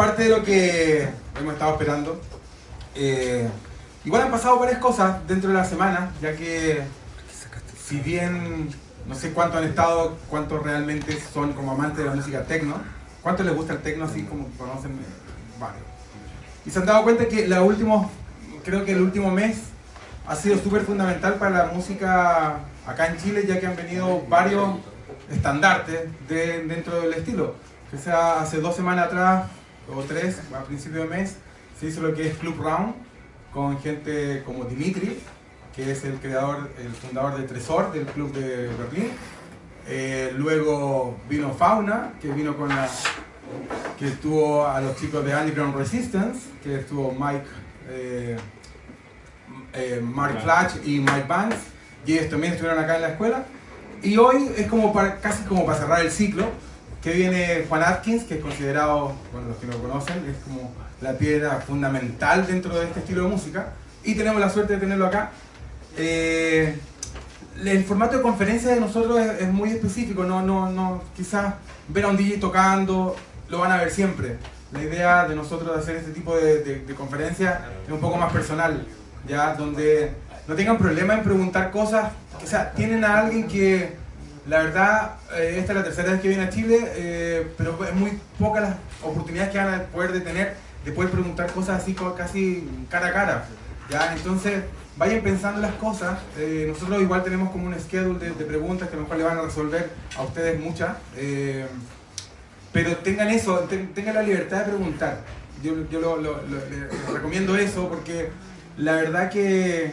parte de lo que hemos estado esperando. Eh, igual han pasado varias cosas dentro de la semana, ya que si bien no sé cuánto han estado, cuántos realmente son como amantes de la música techno, cuánto les gusta el techno así como conocen varios. Y se han dado cuenta que la último, creo que el último mes ha sido súper fundamental para la música acá en Chile, ya que han venido varios estandartes de, dentro del estilo. Que sea hace dos semanas atrás, o tres, a principio de mes, se hizo lo que es Club Round, con gente como Dimitri, que es el creador, el fundador de Tresor, del club de Berlín. Eh, luego vino Fauna, que vino con la, que estuvo a los chicos de Underground Resistance, que estuvo Mike, eh, eh, Mark Flash y Mike Banks, y ellos también estuvieron acá en la escuela. Y hoy es como para, casi como para cerrar el ciclo, que viene Juan Atkins, que es considerado, bueno, los que lo conocen, es como la piedra fundamental dentro de este estilo de música. Y tenemos la suerte de tenerlo acá. Eh, el formato de conferencia de nosotros es, muy específico, no, no, no, quizás ver a un DJ tocando, lo van a ver siempre. La idea de nosotros de hacer este tipo de, de, es un poco más personal, ya donde no tengan problema en preguntar cosas, o sea, tienen a alguien que, la verdad, eh, esta es la tercera vez que viene a Chile, eh, pero es muy pocas las oportunidades que van a poder de tener de poder preguntar cosas así casi cara a cara, ya, entonces vayan pensando las cosas. Eh, nosotros igual tenemos como un schedule de, preguntas que a lo mejor le van a resolver a ustedes muchas. Pero tengan eso, tengan la libertad de preguntar. Yo, yo lo, les recomiendo eso porque la verdad que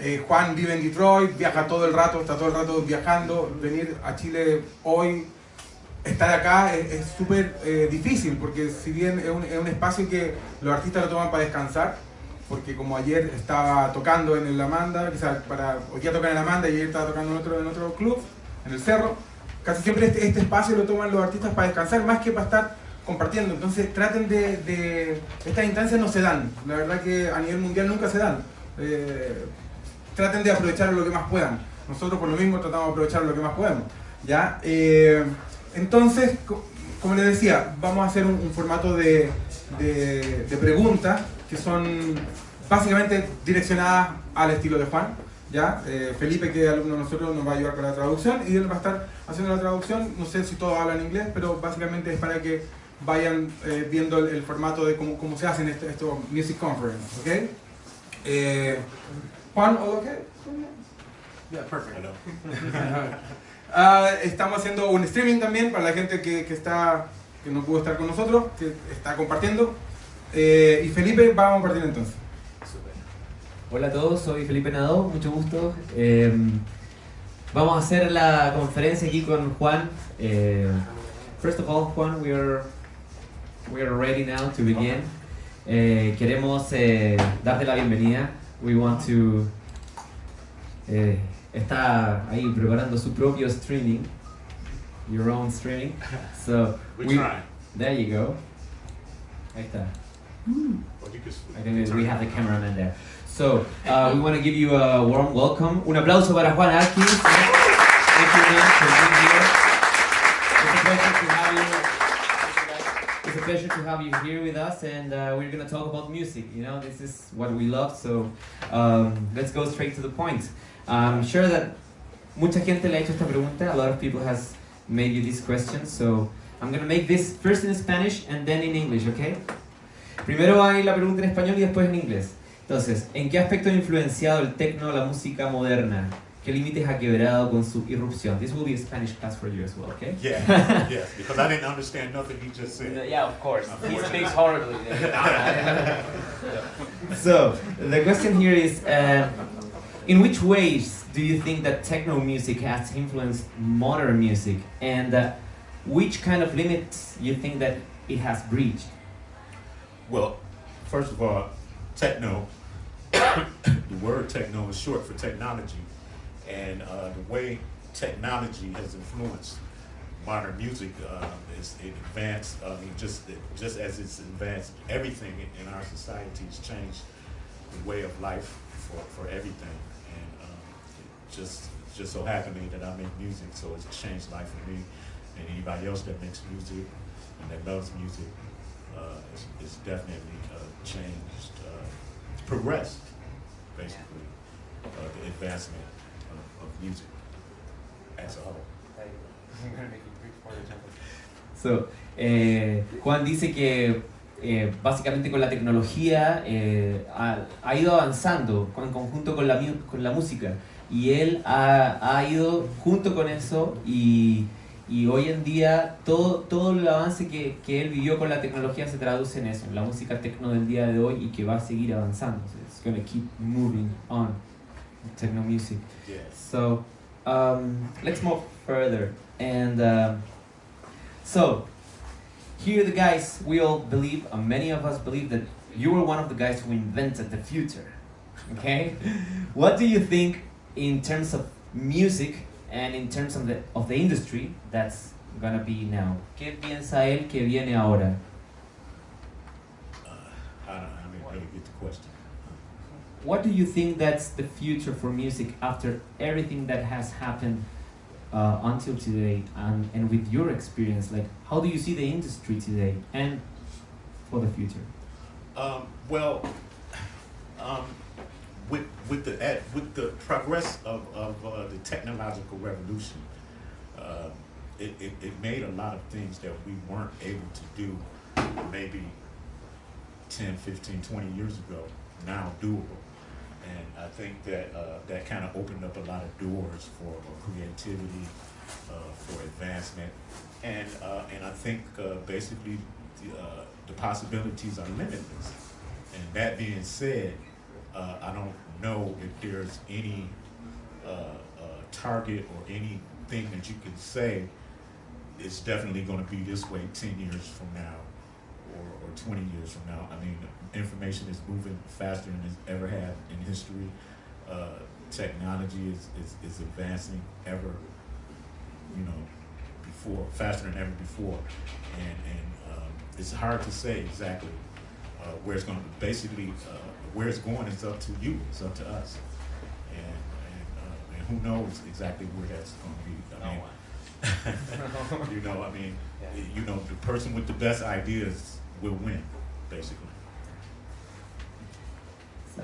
eh, Juan vive en Detroit, viaja todo el rato, está todo el rato viajando. Venir a Chile hoy, estar acá es súper difícil porque si bien es un, es un espacio que los artistas lo toman para descansar, porque como ayer estaba tocando en el Amanda, quizás para, hoy día tocan en el Amanda y ayer estaba tocando en otro, en otro club, en el Cerro, casi siempre este, este, espacio lo toman los artistas para descansar más que para estar compartiendo. Entonces traten de, de, estas instancias no se dan, la verdad que a nivel mundial nunca se dan. Eh, traten de aprovechar lo que más puedan. Nosotros por lo mismo tratamos de aprovechar lo que más podemos. ¿ya? Eh, entonces, como les decía, vamos a hacer un, formato de, de, de preguntas que son básicamente direccionadas al estilo de Juan. ¿ya? Eh, Felipe, que es alumno de nosotros, nos va a ayudar con la traducción y él va a estar haciendo la traducción. No sé si todos hablan inglés, pero básicamente es para que vayan eh, viendo el, formato de cómo, cómo se hacen estos esto Music Conference. ¿okay? Eh, Juan, ¿all okay? Yeah, perfect. uh, estamos haciendo un streaming también para la gente que, que, está, que no pudo estar con nosotros, que está compartiendo. Eh, y Felipe, vamos a partir entonces. Hola a todos, soy Felipe Nadó, mucho gusto. Eh, vamos a hacer la conferencia aquí con Juan. Eh, first of all, Juan, we are, we are ready now to begin. Eh, queremos eh, darte la bienvenida. We want to... Eh, está ahí preparando su propio streaming. Your own streaming. So, we, we try. There you go. Ahí está. I think we have the cameraman there. So, uh, we want to give you a warm welcome. Un aplauso para Juan Atkins. Thank you, man, for being here. Pleasure to have you here with us, and uh, we're going to talk about music. You know, this is what we love, so um, let's go straight to the point. I'm sure that mucha gente le ha hecho esta pregunta. A lot of people has made you this question, so I'm going to make this first in Spanish and then in English, okay? Primero hay la pregunta en español y después en inglés. Entonces, ¿en qué aspecto ha influenciado el techno la música moderna? ¿Qué límites ha quebrado con su irrupción? This will be a Spanish class for you as well, okay? Yeah, yes, because I didn't understand nothing he just said. Yeah, of course. He speaks horribly. so, the question here is, uh, in which ways do you think that techno music has influenced modern music? And uh, which kind of limits you think that it has breached? Well, first of all, techno, the word techno is short for technology. And uh, the way technology has influenced modern music uh, is it advanced, I mean, just, just as it's advanced everything in our society has changed the way of life for, for everything. And um, it just, just so happened that I make music, so it's changed life for me and anybody else that makes music and that loves music uh, it's, it's definitely uh, changed, uh, progressed, basically, uh, the advancement music as a whole. So, eh, Juan dice que eh, básicamente con la tecnología eh, ha, ha, ido avanzando en conjunto con la, con la música y él ha, ha ido junto con eso y, y, hoy en día todo, todo el avance que, que, él vivió con la tecnología se traduce en eso, en la música tecno del día de hoy y que va a seguir avanzando. So it's going to keep moving on, techno music. So, um, let's move further. And um, so, here the guys, we all believe, uh, many of us believe that you were one of the guys who invented the future. Okay? what do you think in terms of music and in terms of the, of the industry that's gonna be now? ¿Qué piensa él que viene ahora? Uh, I don't, I mean, really get the question. What do you think that's the future for music after everything that has happened uh, until today and, and with your experience? Like how do you see the industry today and for the future? Um, well um, with, with the at, with the progress of, of uh, the technological revolution uh, it, it, it made a lot of things that we weren't able to do maybe 10 15 20 years ago now doable and I think that uh, that kind of opened up a lot of doors for creativity, uh, for advancement, and uh, and I think uh, basically the, uh, the, possibilities are limitless. And that being said, uh, I don't know if there's any target or anything that you can say it's definitely going to be this way 10 years from now or, or 20 years from now. I mean, information is moving faster than it's ever had in history. Uh, technology is, is, is advancing ever, you know, before, faster than ever before. And, and um, it's hard to say exactly uh, where it's going to Basically, uh, where it's going is up to you, it's up to us. And, and, uh, and who knows exactly where that's going to be. I mean, you know, I mean, yeah. you know, the person with the best ideas will win, basically.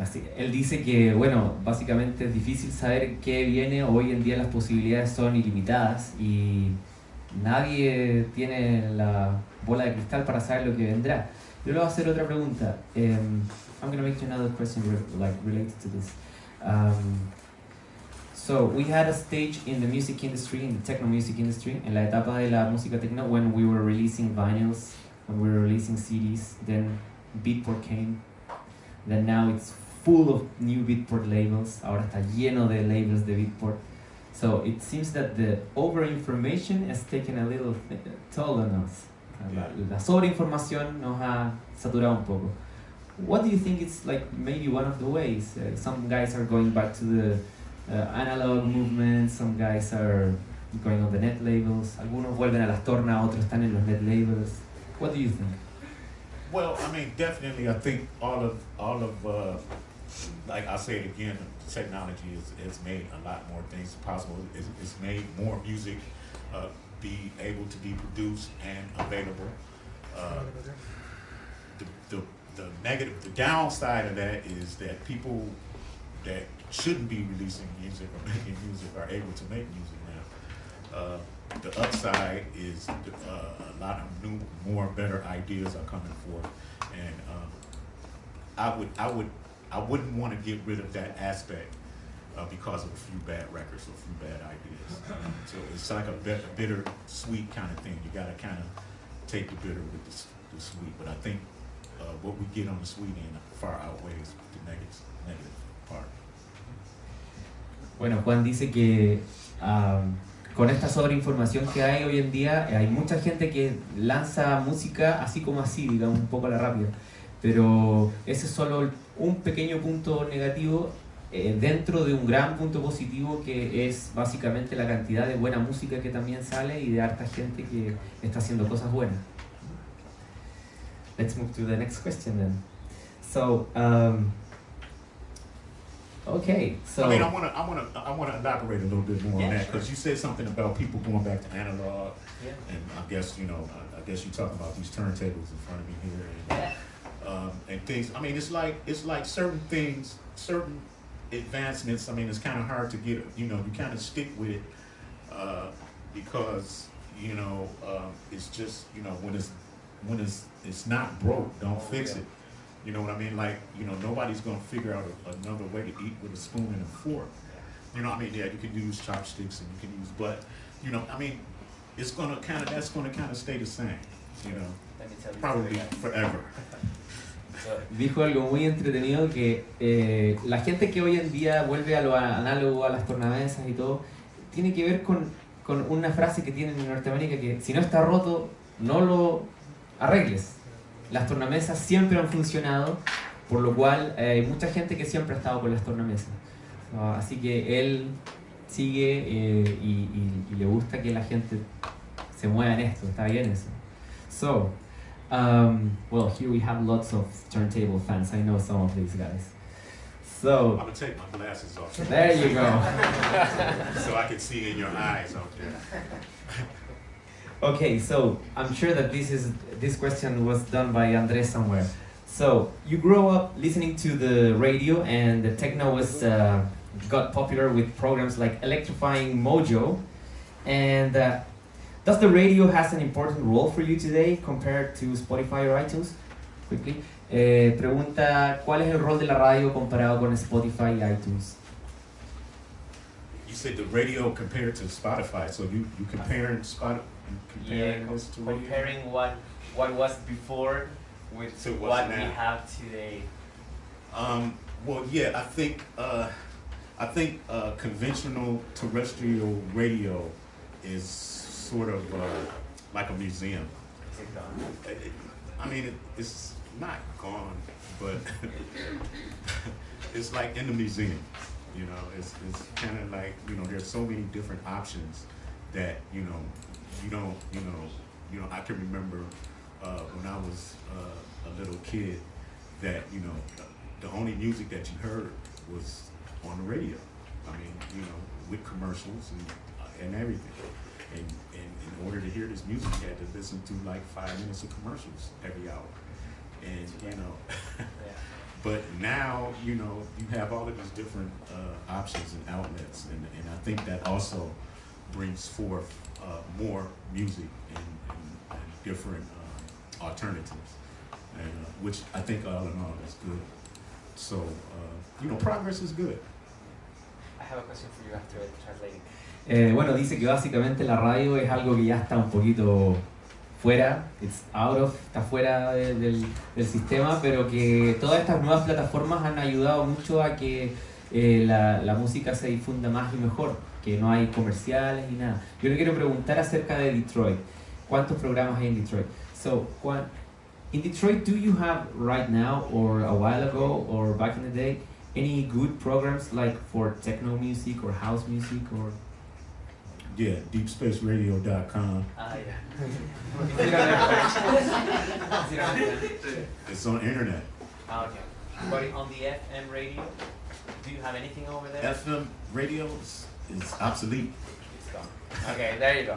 Así, él dice que, bueno, básicamente es difícil saber qué viene. Hoy en día las posibilidades son ilimitadas y nadie tiene la bola de cristal para saber lo que vendrá. Yo le voy a hacer otra pregunta. Um, I'm going to make you another question like related to this. Um, so we had a stage in the music industry, in the techno music industry, en la etapa de la música techno, when we were releasing vinyls, when we were releasing CDs. Then Beatport came. Then now it's full of new Beatport labels. Ahora está lleno de labels de Beatport. So it seems that the over-information has taken a little toll on us. La, la sobreinformación nos ha saturado un poco. What do you think is like maybe one of the ways? Uh, some guys are going back to the uh, analog movement, some guys are going on the net labels, algunos vuelven a las tornas, otros están en los net labels. What do you think? Well, I mean, definitely, I think all of all of uh, like I say again, technology has, has made a lot more things possible. It's, it's made more music uh, be able to be produced and available. Uh, the, the, the negative, the downside of that is that people that shouldn't be releasing music or making music are able to make music now. Uh, the upside is uh, a lot of new, more, better ideas are coming forth, and um, I would, I would I wouldn't want to get rid of that aspect uh, because of a few bad records or a few bad ideas. so it's like a bitter, sweet kind of thing. You got to kind of take the bitter with the, the sweet. But I think uh, what we get on the sweet end far outweighs the negative, negative part. Bueno, Juan dice que um, con esta sobreinformación que hay hoy en día, hay mucha gente que lanza música así como así, digamos, un poco a la rápida. Pero ese es solo un pequeño punto negativo eh, dentro de un gran punto positivo que es básicamente la cantidad de buena música que también sale y de harta gente que está haciendo cosas buenas. Let's move to the next question then. So, um, Okay, so I mean, I want to, I want to, I want to elaborate a little bit more Yeah, on that sure. because you said something about people going back to analog, Yeah. and I guess you know, I, I guess you're talking about these turntables in front of me here, and, um, and things. I mean, it's like it's like certain things, certain advancements. I mean, it's kind of hard to get. You know, you kind of stick with it uh, because you know um, it's just you know when it's when it's it's not broke, don't Oh, fix it. You know what I mean? Like, you know, nobody's gonna figure out a, another way to eat with a spoon and a fork. You know what I mean? Yeah, you can use chopsticks and you can use, but, you know, I mean, it's gonna kind of, that's gonna kind of stay the same, you know, Let me tell you probably forever. Dijo algo muy entretenido que eh, la gente que hoy en día vuelve a lo análogo, a las tornamesas y todo, tiene que ver con, con una frase que tienen en Norteamérica que si no está roto, no lo arregles. Las tornamesas siempre han funcionado, por lo cual eh, hay mucha gente que siempre ha estado con las tornamesas. Ah, así que él sigue eh, y, y- y le gusta que la gente se mueva en esto, está bien eso. So, um, well, here we have lots of turntable fans. I know some of these guys. So I'm gonna take my glasses off there you go. so I can see in your eyes out there. Okay, so I'm sure that this is this question was done by Andres somewhere. So you grow up listening to the radio, and the techno was uh, got popular with programs like Electrifying Mojo. And uh, does the radio has an important role for you today compared to Spotify or iTunes? Quickly, eh, pregunta cuál es el rol de la radio comparado con Spotify y iTunes. You said the radio compared to Spotify, so you, you comparing Spot, you comparing this to radio? comparing what what was before with To what's what we have today. Um, well, yeah, I think uh, I think uh, conventional terrestrial radio is sort of uh, like a museum. I mean, it, it's not gone, but it's like in the museum. You know, it's it's kind of like you know, there's so many different options that you know, you don't, you know, you know. I can remember uh, when I was uh, a little kid that you know, the only music that you heard was on the radio. I mean, you know, with commercials and uh, and everything. And in order to hear this music, you had to listen to like five minutes of commercials every hour. And you know, but now you know you have all of these different uh, options and outlets, and, and I think that also brings forth uh, more music and, and, and different uh, alternatives, and uh, which I think all in all is good. So uh, you know, progress is good. I have a question for you after translating. Eh, bueno, dice que básicamente la radio es algo que ya está un poquito fuera, it's out of, está fuera de- del, sistema, pero que todas estas nuevas plataformas han ayudado mucho a que eh, la, música se difunda más y mejor, que no hay comerciales ni nada. Yo le quiero preguntar acerca de Detroit. ¿Cuántos programas hay en Detroit? So, cuan- in Detroit, do you have right now, or a while ago, or back in the day, any good programs like for techno music or house music or Yeah, deepspaceradio.com. Ah, yeah. It's on internet. ah, okay. But on the FM radio, do you have anything over there? FM radio is, is obsolete. It's gone. Okay, there you go.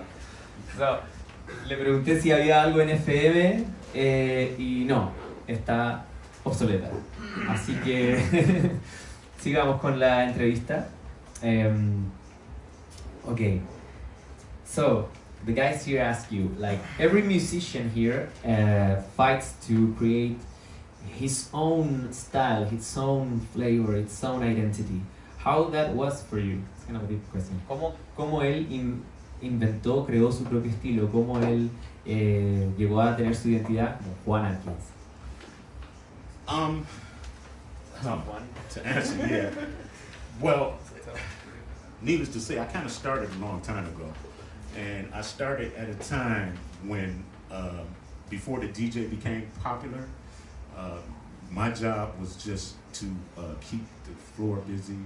So, Le pregunté si había algo en FM eh, y no, está obsoleta. Así que sigamos con la entrevista. Um, okay, so the guys here ask you, like every musician here uh, fights to create his own style, his own flavor, its own identity. How that was for you? It's kind of a deep question. ¿Cómo, cómo él in- inventó, creó su propio estilo? ¿Cómo él eh, llegó a tener su identidad como Juan Atkins? Um, top one. to answer, yeah. Well, needless to say, I kind of started a long time ago. And I started at a time when, uh, before the DJ became popular, uh, my job was just to uh, keep the floor busy,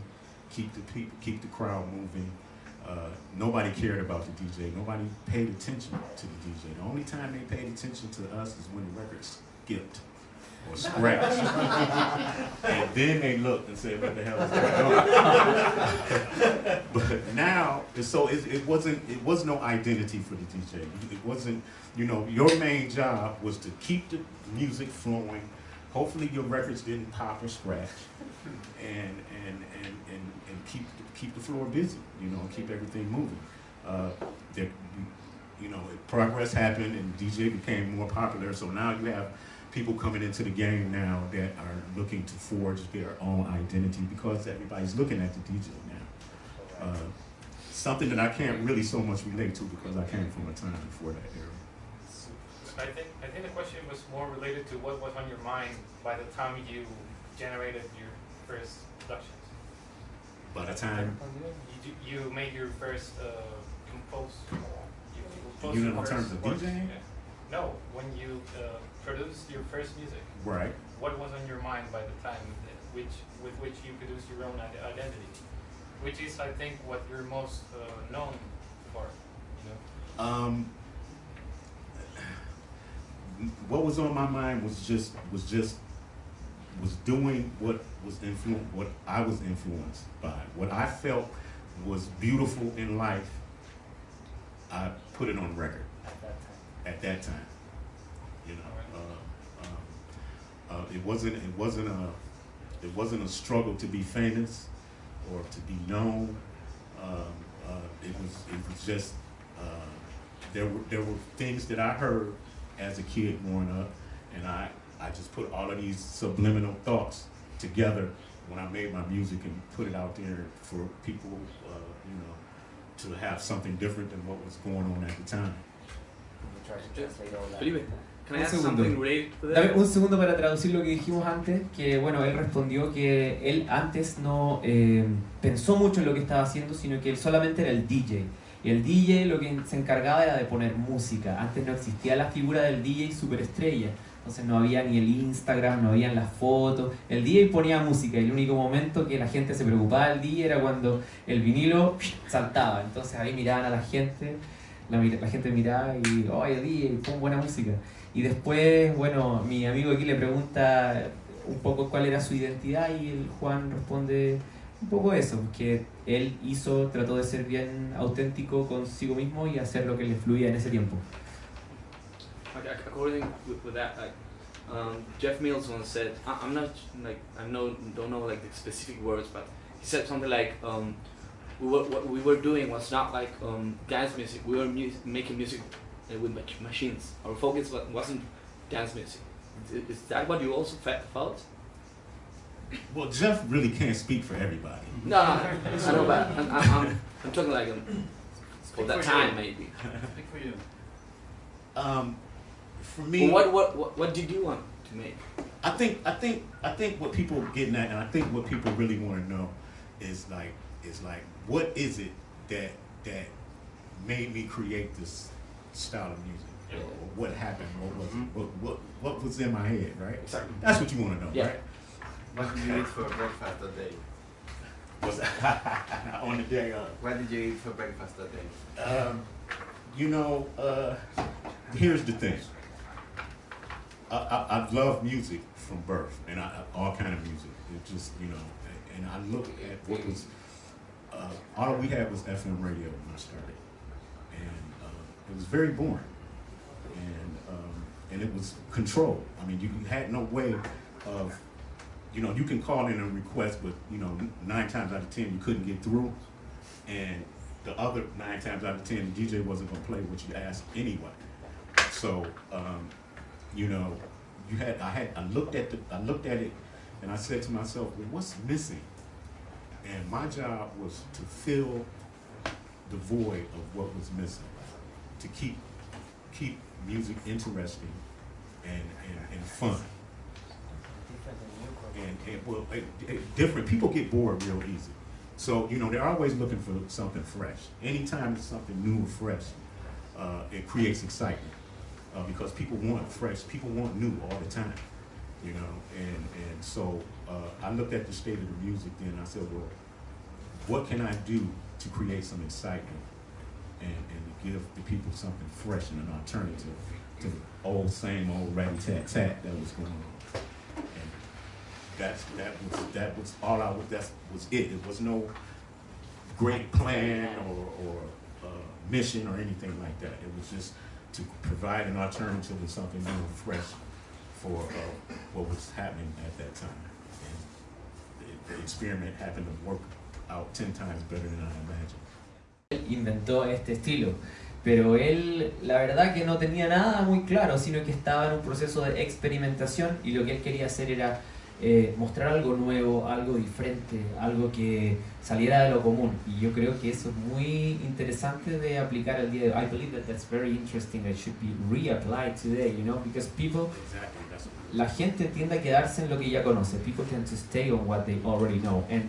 keep the people, keep the crowd moving. Uh, nobody cared about the DJ. Nobody paid attention to the DJ. The only time they paid attention to us is when the record skipped. Or scratch. and then they looked and said, what the hell is going on? but now, so it, it wasn't, it was no identity for the DJ. It wasn't, you know, your main job was to keep the music flowing. Hopefully your records didn't pop or scratch. And, and, and, and, and keep, keep the floor busy, you know, keep everything moving. Uh, there, you know, progress happened and DJ became more popular, so now you have people coming into the game now that are looking to forge their own identity because everybody's looking at the DJ now. Uh, something that I can't really so much relate to because I came from a time before that era. I think I think the question was more related to what was on your mind by the time you generated your first productions. By the time you, you made your first uh, compose. You, you know, in terms of DJing. Yeah. No, when you uh, produced your first music. Right. What was on your mind by the time which with which you produced your own identity, which is I think what you're most uh, known for. You know. Um. What was on my mind was just was just was doing what was influ- what I was influenced by, what I felt was beautiful in life. I put it on record at that time. At that time, you know, uh, um, uh, it wasn't it wasn't a it wasn't a struggle to be famous or to be known. Um, uh, it was it was just uh, there were there were things that I heard as a kid growing up, and I I just put all of these subliminal thoughts together when I made my music and put it out there for people, uh, you know, to have something different than what was going on at the time. Felipe, un segundo. Dame un segundo para traducir lo que dijimos antes, que bueno, él respondió que él antes no eh, pensó mucho en lo que estaba haciendo, sino que él solamente era el DJ. Y el DJ lo que se encargaba era de poner música. Antes no existía la figura del DJ superestrella. Entonces no había ni el Instagram, no habían las fotos. El DJ ponía música y el único momento que la gente se preocupaba del DJ era cuando el vinilo saltaba. Entonces ahí miraban a la gente, la, la gente miraba y, oye DJ, pon buena música. Y después, bueno, mi amigo aquí le pregunta un poco cuál era su identidad y el Juan responde un poco eso, que él hizo, trató de ser bien auténtico consigo mismo y hacer lo que le fluía en ese tiempo. according with, that, like um, Jeff Mills once said, I, am not like I know don't know like the specific words, but he said something like um, we were what we were doing was not like um, dance music. We were mu making music with machines. Our focus wasn't dance music. Is, is that what you also felt? Well, Jeff really can't speak for everybody. No, I know, but I'm, I'm, I'm talking like um, for that time you. maybe. Speak for you. Um, for me, well, what, what what what did you want to make? I think I think I think what people are getting at, and I think what people really want to know, is like is like what is it that that made me create this style of music? Yeah. Or what happened? What was mm -hmm. what, what what was in my head? Right. Exactly. That's what you want to know, yeah. right? What did you eat for breakfast that day? Was on the day of? What did you eat for breakfast that day? Um, you know, uh, here's the thing. I, I, I love music from birth, and I, all kind of music. It just, you know, and I look at what was, uh, all we had was FM radio when I started. It was very boring. And, um, and it was controlled. I mean, you had no way of, you know, you can call in a request, but, you know, nine times out of 10, you couldn't get through. And the other nine times out of 10, the DJ wasn't going to play what you asked anyway. So, um, you know, you had I had I looked at the I looked at it and I said to myself, well, what's missing? And my job was to fill the void of what was missing, to keep keep music interesting and, and, and fun. And, and well, it, it, different people get bored real easy. So, you know, they're always looking for something fresh. Anytime it's something new or fresh, uh, it creates excitement uh, because people want fresh, people want new all the time, you know. And and so uh, I looked at the state of the music then. I said, well, what can I do to create some excitement and, and to give the people something fresh and an alternative to the old same old ratty tat tat that was going on. And that's that was that was all I was. That was it. It was no great plan or or uh, mission or anything like that. It was just to provide an alternative and something new and fresh for uh, what was happening at that time. And the, the experiment happened to work out ten times better than I imagined. Inventó este estilo, pero él la verdad que no tenía nada muy claro, sino que estaba en un proceso de experimentación y lo que él quería hacer era eh, mostrar algo nuevo, algo diferente, algo que saliera de lo común. Y yo creo que eso es muy interesante de aplicar al día de hoy. I believe that that's very interesting. It should be reapplied today, you know, because people, la gente tiende a quedarse en lo que ya conoce. People tend to stay on what they already know and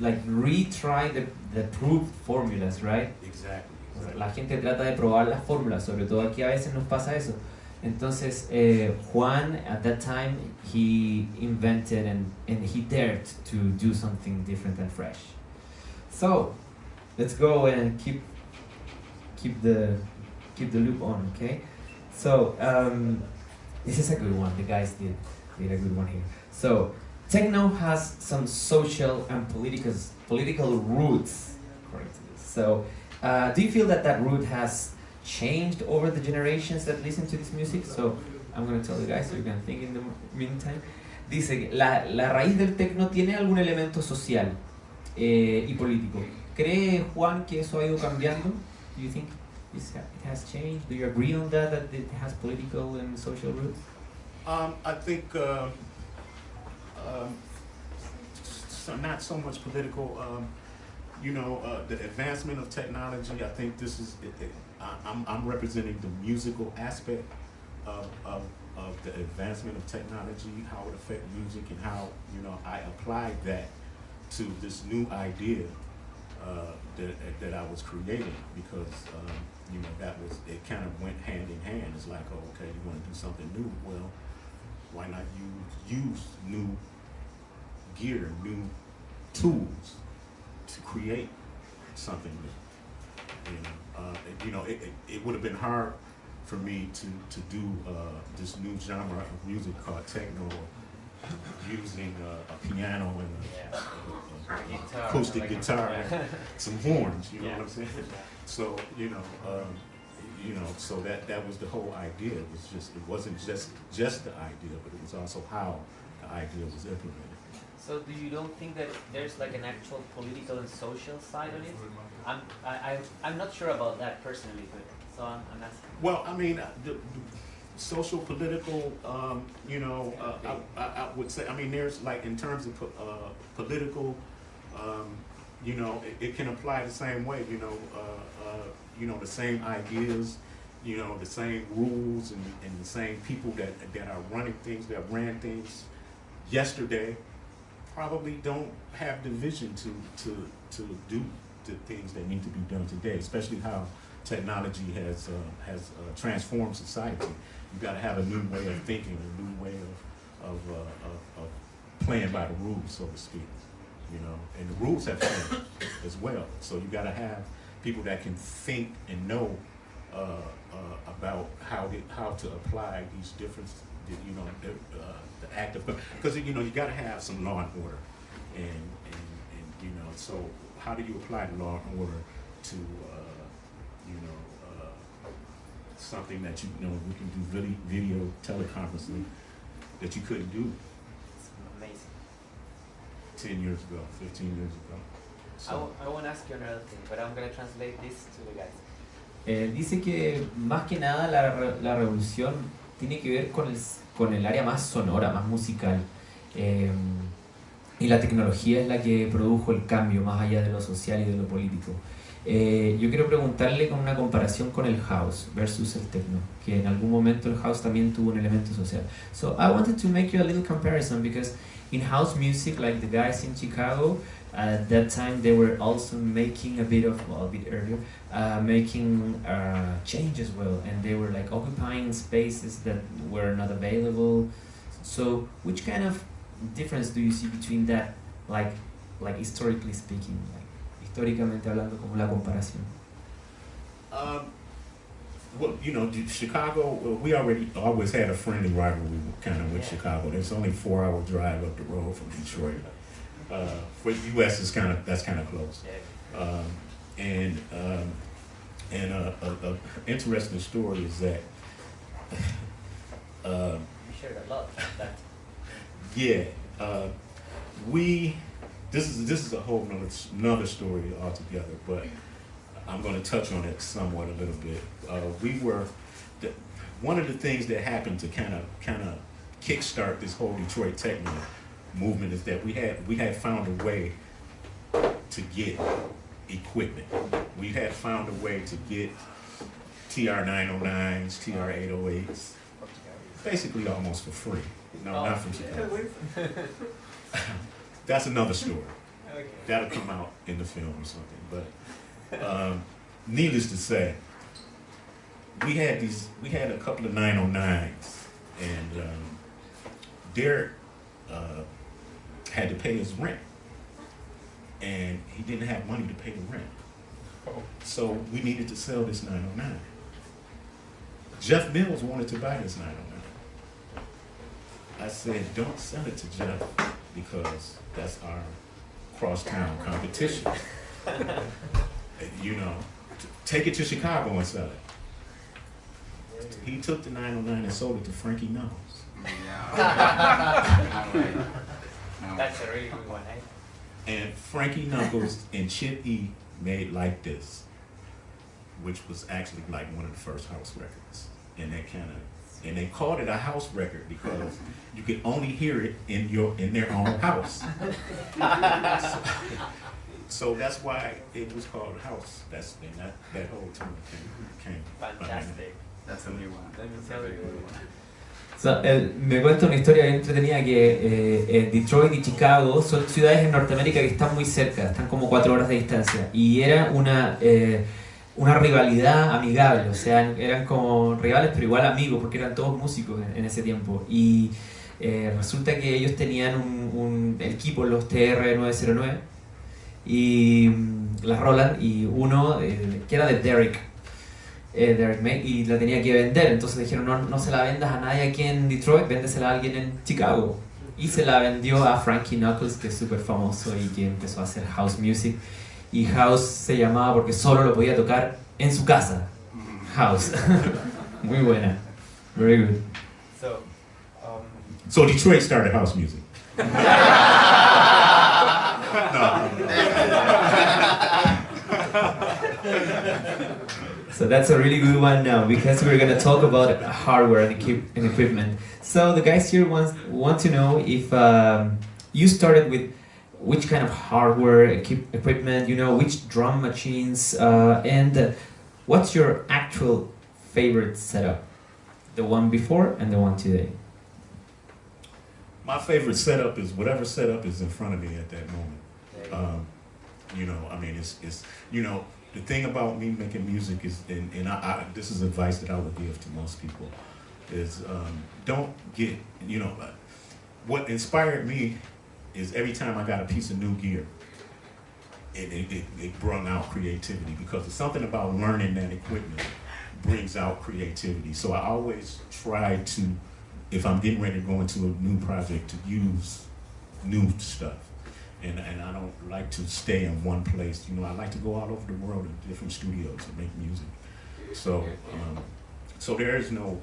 like retry the, the proved formulas, right? exactly. exactly. La gente trata de probar las fórmulas, sobre todo aquí a veces nos pasa eso. Entonces, eh, Juan, at that time, he invented and, and he dared to do something different and fresh. So, let's go and keep keep the keep the loop on, okay? So, um, this is a good one. The guys did did a good one here. So, techno has some social and political political roots. So, uh, do you feel that that root has changed over the generations that listen to this music? So I'm going to tell you guys so you can think in the meantime. Dice la, la raíz del techno tiene algún elemento social eh, y político. ¿Cree Juan que eso ha ido cambiando? Do you think it has changed? Do you agree on that, that it has political and social roots? Um, I think um, um, so not so much political. Um, you know, uh, the advancement of technology. I think this is. It, it, I, I'm, I'm representing the musical aspect of, of, of the advancement of technology, how it affects music, and how you know I applied that to this new idea uh, that that I was creating because um, you know that was it kind of went hand in hand. It's like, oh, okay, you want to do something new? Well, why not use use new gear, new tools to create something new? You know, uh, it, you know, it, it, it would have been hard for me to to do uh, this new genre of music called techno, using uh, a piano and a, a- a- Guitar, acoustic like- guitar, and some horns. You know Yeah. what I'm saying? So you know, um, you know, so that that was the whole idea. It was just it wasn't just just the idea, but it was also how the idea was implemented. So do you don't think that there's like an actual political and social side of it? I'm I, I I'm not sure about that personally, but so I'm, I'm asking. Well, I mean, uh, the, the social, political, um, you know, uh, I, I, I would say, I mean, there's like in terms of uh, political, um, you know, it, it can apply the same way. You know, uh, uh, you know, the same ideas, you know, the same rules and, and the same people that that are running things, that ran things yesterday, probably don't have the vision to to to do the things that need to be done today, especially how technology has uh, has uh, transformed society. You've got to have a new way of thinking, a new way of of, uh, of of playing by the rules, so to speak. You know, and the rules have changed as well. So you got to have people that can think and know uh, uh, about how it, how to apply these different, you know, the, uh, the act of because you know you got to have some law and order, and, and and you know, so how do you apply the law and order to uh, you know uh, something that you know we can do video video teleconferencing that you couldn't do It's amazing. ten years ago, fifteen years ago. I, So, w- I want to ask you another thing, but I'm gonna translate this to the guys. Eh, dice que más que nada la, la revolución tiene que ver con el, con el área más sonora, más musical. Eh, y la tecnología es la que produjo el cambio más allá de lo social y de lo político. Eh, yo quiero preguntarle con una comparación con el house versus el techno, que en algún momento el house también tuvo un elemento social. So I wanted to make you a little comparison because in house music, like the guys in Chicago, at that time they were also making a bit of, well, a bit earlier, uh, making uh, change as well, and they were like occupying spaces that were not available. So, which kind of difference do you see between that, like, like historically speaking, like, históricamente hablando, como la comparación? um, well, you know, Chicago. We already always had a friendly rivalry, kind of with Yeah. Chicago. It's only four hour drive up the road from Detroit. Uh, for U.S. is kind of that's kind of close. Um, and um, and uh, a, a interesting story is that. Uh, shared a lot yeah, uh, we. This is this is a whole nother another story altogether, but I'm going to touch on it somewhat a little bit. Uh, we were the, one of the things that happened to kind of kind of kickstart this whole Detroit techno movement is that we had we had found a way to get equipment. We had found a way to get TR 909s, TR 808s, basically almost for free. No, Oh, not from. Chicago. That's another story. Okay. That'll come out in the film or something. But um, needless to say, we had these. We had a couple of 909s, and um, Derrick uh, had to pay his rent, and he didn't have money to pay the rent. So we needed to sell this 909. Jeff Mills wanted to buy this 909. I said, don't sell it to Jeff because that's our crosstown competition. you know, take it to Chicago and sell it. He took the 909 and sold it to Frankie Knuckles. That's a really good one, eh? And Frankie Knuckles and Chip E made like this, which was actually like one of the first house records. And that kind of, and they called it a house record because you could only hear it in your in their own house. so, so that's why it was called house. That's and that that whole term came. came. Fantastic. That's a new one. Let me That's a tell very you. Él me cuenta una historia bien entretenida que eh, Detroit y Chicago son ciudades en Norteamérica que están muy cerca, están como cuatro horas de distancia. Y era una, eh, una rivalidad amigable, o sea, eran como rivales pero igual amigos porque eran todos músicos en, en ese tiempo. Y eh, resulta que ellos tenían un, un equipo, los TR-909, y mm, las Roland, y uno eh, que era de Derek, eh, May, y la tenía que vender. Entonces dijeron, no, no se la vendas a nadie aquí en Detroit, véndesela a alguien en Chicago. Y se la vendió a Frankie Knuckles, que es súper famoso y que empezó a hacer house music. Y house se llamaba porque solo lo podía tocar en su casa. House. Muy buena. Very good. So, um, So Detroit started house music. So that's a really good one now because we're gonna talk about hardware and, equip- and equipment. So the guys here want want to know if um, you started with which kind of hardware equip- equipment, you know, which drum machines, uh, and uh, what's your actual favorite setup, the one before and the one today. My favorite setup is whatever setup is in front of me at that moment. Um, you know, I mean, it's, it's, you know, the thing about me making music is, and, and I, I, this is advice that I would give to most people, is um, don't get, you know, what inspired me is every time I got a piece of new gear, it, it, it, it brought out creativity because it's something about learning that equipment brings out creativity. So I always try to, if I'm getting ready to go into a new project, to use new stuff and and I don't like to stay in one place. You know, I like to go all over the world in different studios and make music. So, um, so there is no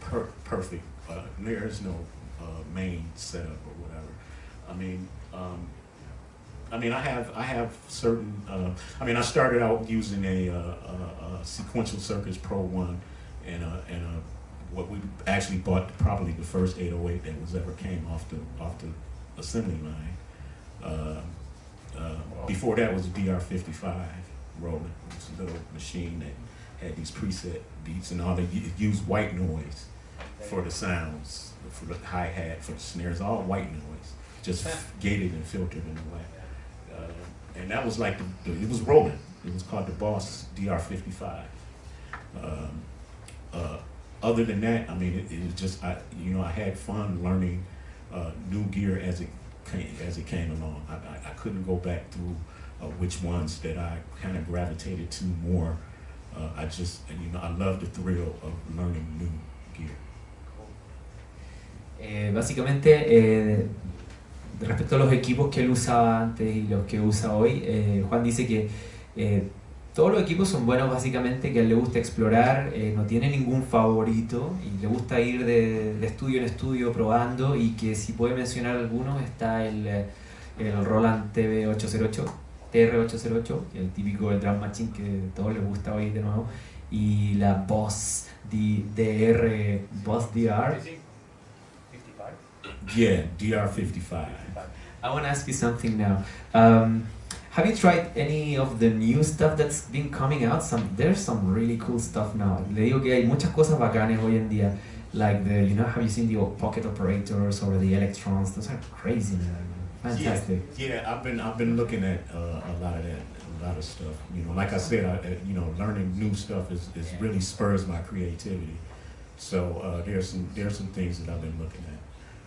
per- perfect. Uh, there is no uh, main setup or whatever. I mean, um, I mean, I have I have certain. Uh, I mean, I started out using a, uh, a, a sequential circuits Pro One, and a, and a, what we actually bought probably the first 808 that was ever came off the off the assembly line. Uh, uh, before that was a DR55 Roland. It was a little machine that had these preset beats and all. They used white noise for the sounds, for the hi hat, for the snares, all white noise, just gated and filtered in a way. Uh, and that was like the, the, it was Roland. It was called the Boss DR55. Um, uh, other than that, I mean, it, it was just I, you know, I had fun learning uh, new gear as it came, as it came along. I, I, I couldn't go back through uh, which ones that I kind of gravitated to more uh, I just, you know, I love the thrill of learning new gear. Eh, básicamente, eh, respecto a los equipos que él usaba antes y los que usa hoy, eh, Juan dice que eh, todos los equipos son buenos básicamente, que a él le gusta explorar, eh, no tiene ningún favorito y le gusta ir de, de estudio en estudio probando y que si puede mencionar algunos está el, eh, el Roland TV808, TR808, el típico del drum machine que a todos les gusta hoy de nuevo, y la Boss D- DR, Boss DR. 55? Yeah, DR55. I want to ask you something now. Um, have you tried any of the new stuff that's been coming out? Some there's some really cool stuff now. Le digo que hay muchas cosas bacanes hoy en día. Like the, you know, have you seen the pocket operators or the electrons? Those are crazy, man. Fantastic. Yeah, yeah, I've been I've been looking at uh, a lot of that, a lot of stuff. You know, like I said, I, uh, you know, learning new stuff is, is really spurs my creativity. So uh, there's some there's some things that I've been looking at.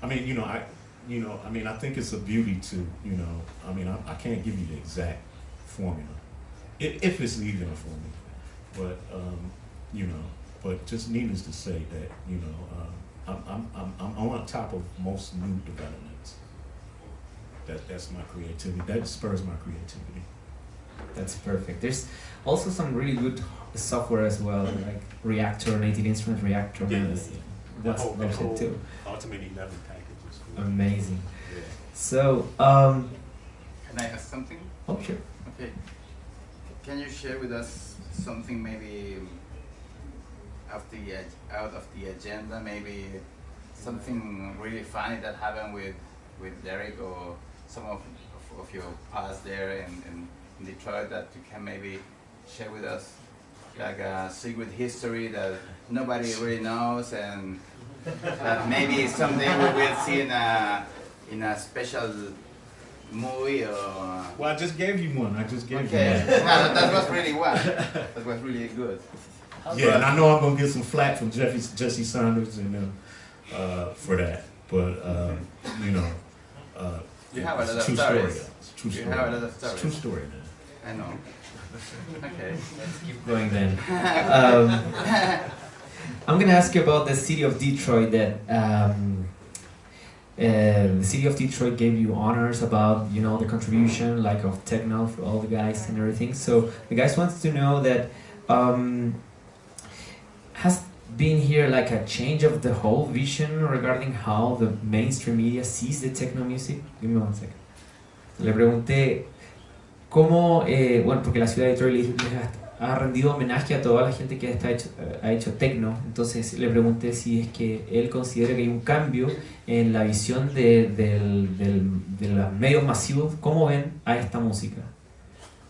I mean, you know, I you know, I mean, I think it's a beauty to you know. I mean, I, I can't give you the exact formula, if, if it's even a formula, but um, you know, but just needless to say that you know, uh, I'm, I'm I'm I'm on top of most new developments that that's my creativity. That spurs my creativity. That's perfect. There's also some really good software as well, like Reaktor, Native Instruments Reaktor. Yeah, man, yeah, that's- yeah. That's, That whole- that's that it too. Ultimate Eleven package is cool. Amazing. So, um, Can I ask something? oh sure. Okay. Can you share with us something maybe of the out of the agenda, maybe something really funny that happened with with Derrick or some of, of, of your past there in, in, in Detroit that you can maybe share with us, like a secret history that nobody really knows and that maybe someday we will see in a in a special movie or. Well, I just gave you one. I just gave Okay, you no, one. that, that was really well. That was really good. Yeah, and I know I'm gonna get some flack from Jeffy, Jesse Saunders and them uh, for that, but uh, you know, uh, You have a it's lot true stories. Story, it's a true You story. have a lot of It's a true story, man. I know. Okay. Let's keep going then. Um, I'm gonna ask you about the city of Detroit. That um, uh, the city of Detroit gave you honors about you know the contribution like of techno for all the guys and everything. So the guys wants to know that um, has been here like a change of the whole vision regarding how the mainstream media sees the techno music. Give me one second. Le pregunté cómo, eh, bueno, porque la ciudad de Detroit les ha rendido homenaje a toda la gente que está hecho, eh, ha hecho techno, entonces le pregunté si es que él considera que hay un cambio en la visión de, del- del- de los medios masivos, cómo ven a esta música.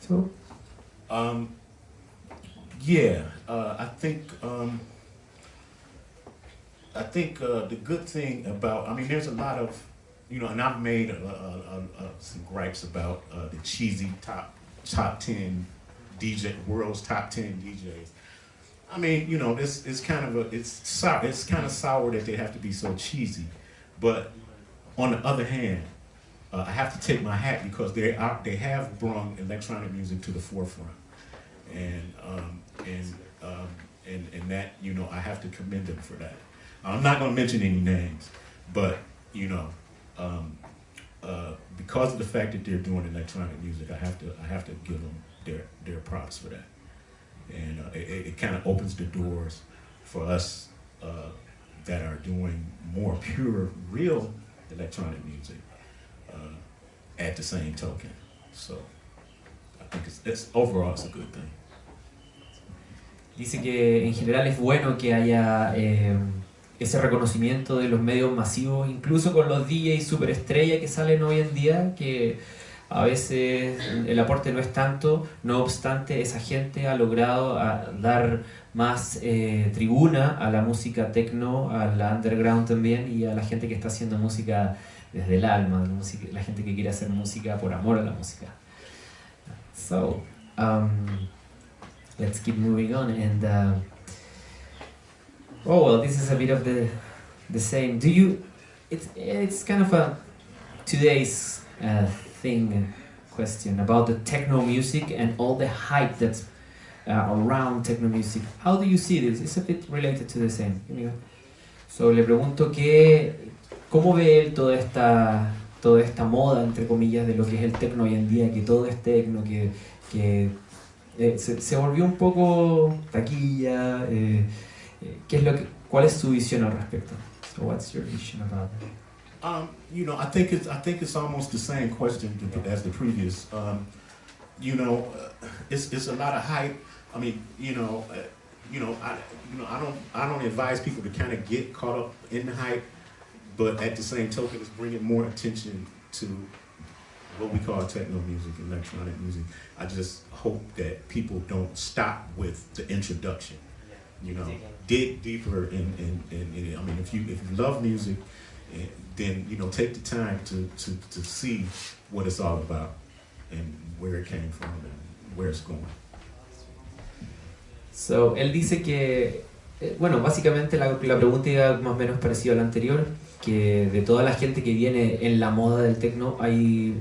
So, Um, yeah, uh, I think um, I think uh, the good thing about I mean, there's a lot of you know, and I've made uh, uh, uh, some gripes about uh, the cheesy top top ten DJ world's top ten DJs. I mean, you know, it's is kind of a it's sour. It's kind of sour that they have to be so cheesy, but on the other hand, uh, I have to take my hat because they are they have brought electronic music to the forefront, and um, and um, and and that you know I have to commend them for that. I'm not going to mention any names, but you know, um, uh, because of the fact that they're doing electronic music, I have to I have to give them their their props for that, and uh, it, it kind of opens the doors for us uh, that are doing more pure, real electronic music uh, at the same token. So I think it's, it's overall it's a good thing. dice que en general es bueno que haya eh, ese reconocimiento de los medios masivos, incluso con los DJs superestrella que salen hoy en día, que a veces el aporte no es tanto, no obstante esa gente ha logrado a, dar más eh, tribuna a la música techno, a la underground también y a la gente que está haciendo música desde el alma, la gente que quiere hacer música por amor a la música. So, um, let's keep moving on and uh, oh well this is a bit of the the same do you it's it's kind of a today's uh, thing question about the techno music and all the hype that's uh, around techno music. How do you see this? It's a bit related to the same. So le pregunto que, cómo ve él toda esta, toda esta moda, entre comillas, de lo que es el techno hoy en día, que todo es techno, que, que eh, se, volvió un poco taquilla. Eh, eh, ¿qué es lo que, ¿Cuál es su visión al respecto? So what's your vision about it? Um, you know, I think it's I think it's almost the same question as the previous. Um, you know, uh, it's it's a lot of hype. I mean, you know, uh, you know, I you know I don't I don't advise people to kind of get caught up in the hype, but at the same token, it's bringing more attention to what we call techno music, electronic music. I just hope that people don't stop with the introduction. You know, dig deeper in, in, in, in, I mean, if you if you love music, eh, then you know take the time to, to, to see what it's all about and where it came from and where it's going. So, él dice que, eh, bueno, básicamente la, la pregunta iba más o menos parecida a la anterior, que de toda la gente que viene en la moda del techno, hay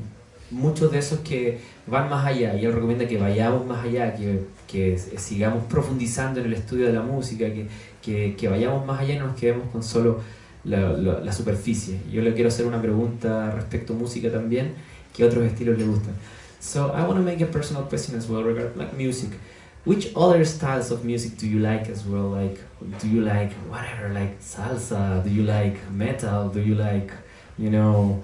muchos de esos que van más allá y él recomienda que vayamos más allá, que, que sigamos profundizando en el estudio de la música, que, que, que vayamos más allá y no nos quedemos con solo la, la, la, superficie. Yo le quiero hacer una pregunta respecto a música también, ¿qué otros estilos le gustan? So I want to make a personal question as well regarding like music. Which other styles of music do you like as well? Like, do you like whatever, like salsa? Do you like metal? Do you like, you know,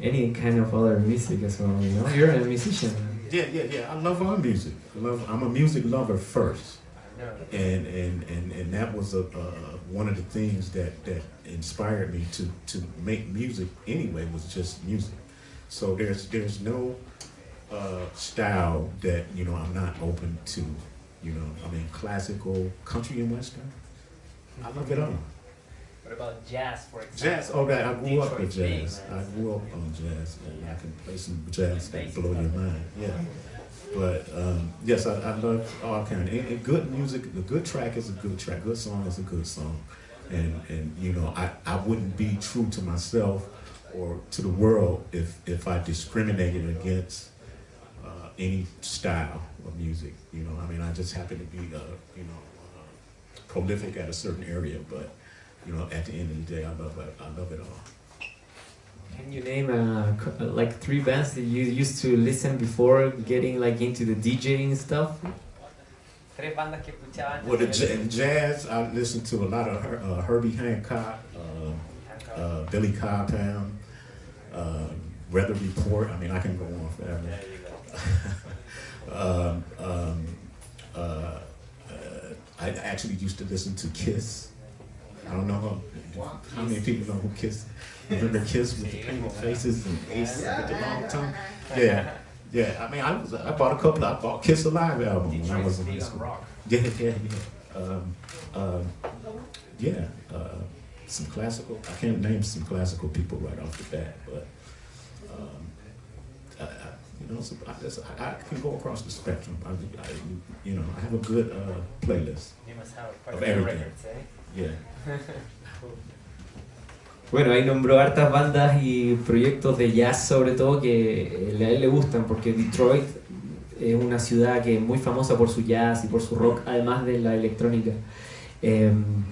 any kind of other music as well? You know, you're a musician. Yeah, yeah, yeah. I love all music. I love. I'm a music lover first, and and and and that was a uh, one of the things that that inspired me to to make music anyway. Was just music. So there's there's no uh, style that you know I'm not open to. You know, I mean classical, country, and western. I love it all. What about jazz, for example? Jazz, oh, okay, I grew up with jazz. I grew up on jazz, and I can play some jazz that blow your mind. Yeah. But um, yes, I, I love all kind. Of, and, good music, a good track is a good track. Good song is a good song. And and you know, I, I wouldn't be true to myself or to the world if if I discriminated against uh, any style of music. You know, I mean, I just happen to be, uh, you know, uh, prolific at a certain area, but you know, at the end of the day, I love. I love it all. Can you name uh, like three bands that you used to listen before getting like into the DJing stuff? Well, the in jazz, I listened to a lot of Her, uh, Herbie Hancock, uh, uh, Billy Cobham, uh, Weather Report. I mean, I can go on forever. um, um, uh, I actually used to listen to Kiss. I don't know how, how many people know who Kiss. Remember Kiss with the painted faces and Ace with the long tongue? Yeah, yeah. I mean, I was I bought a couple. I bought Kiss Alive album when I was in high school. Yeah, yeah, yeah. Um, um, yeah. Uh, some classical. I can't name some classical people right off the bat, but um, I, I, you know, so I, just, I, I, can go across the spectrum. I, you know, I have a good uh, playlist of everything. Records, eh? Yeah. Bueno, ahí nombró hartas bandas y proyectos de jazz sobre todo que a él le gustan porque Detroit es una ciudad que es muy famosa por su jazz y por su rock, además de la electrónica. Um,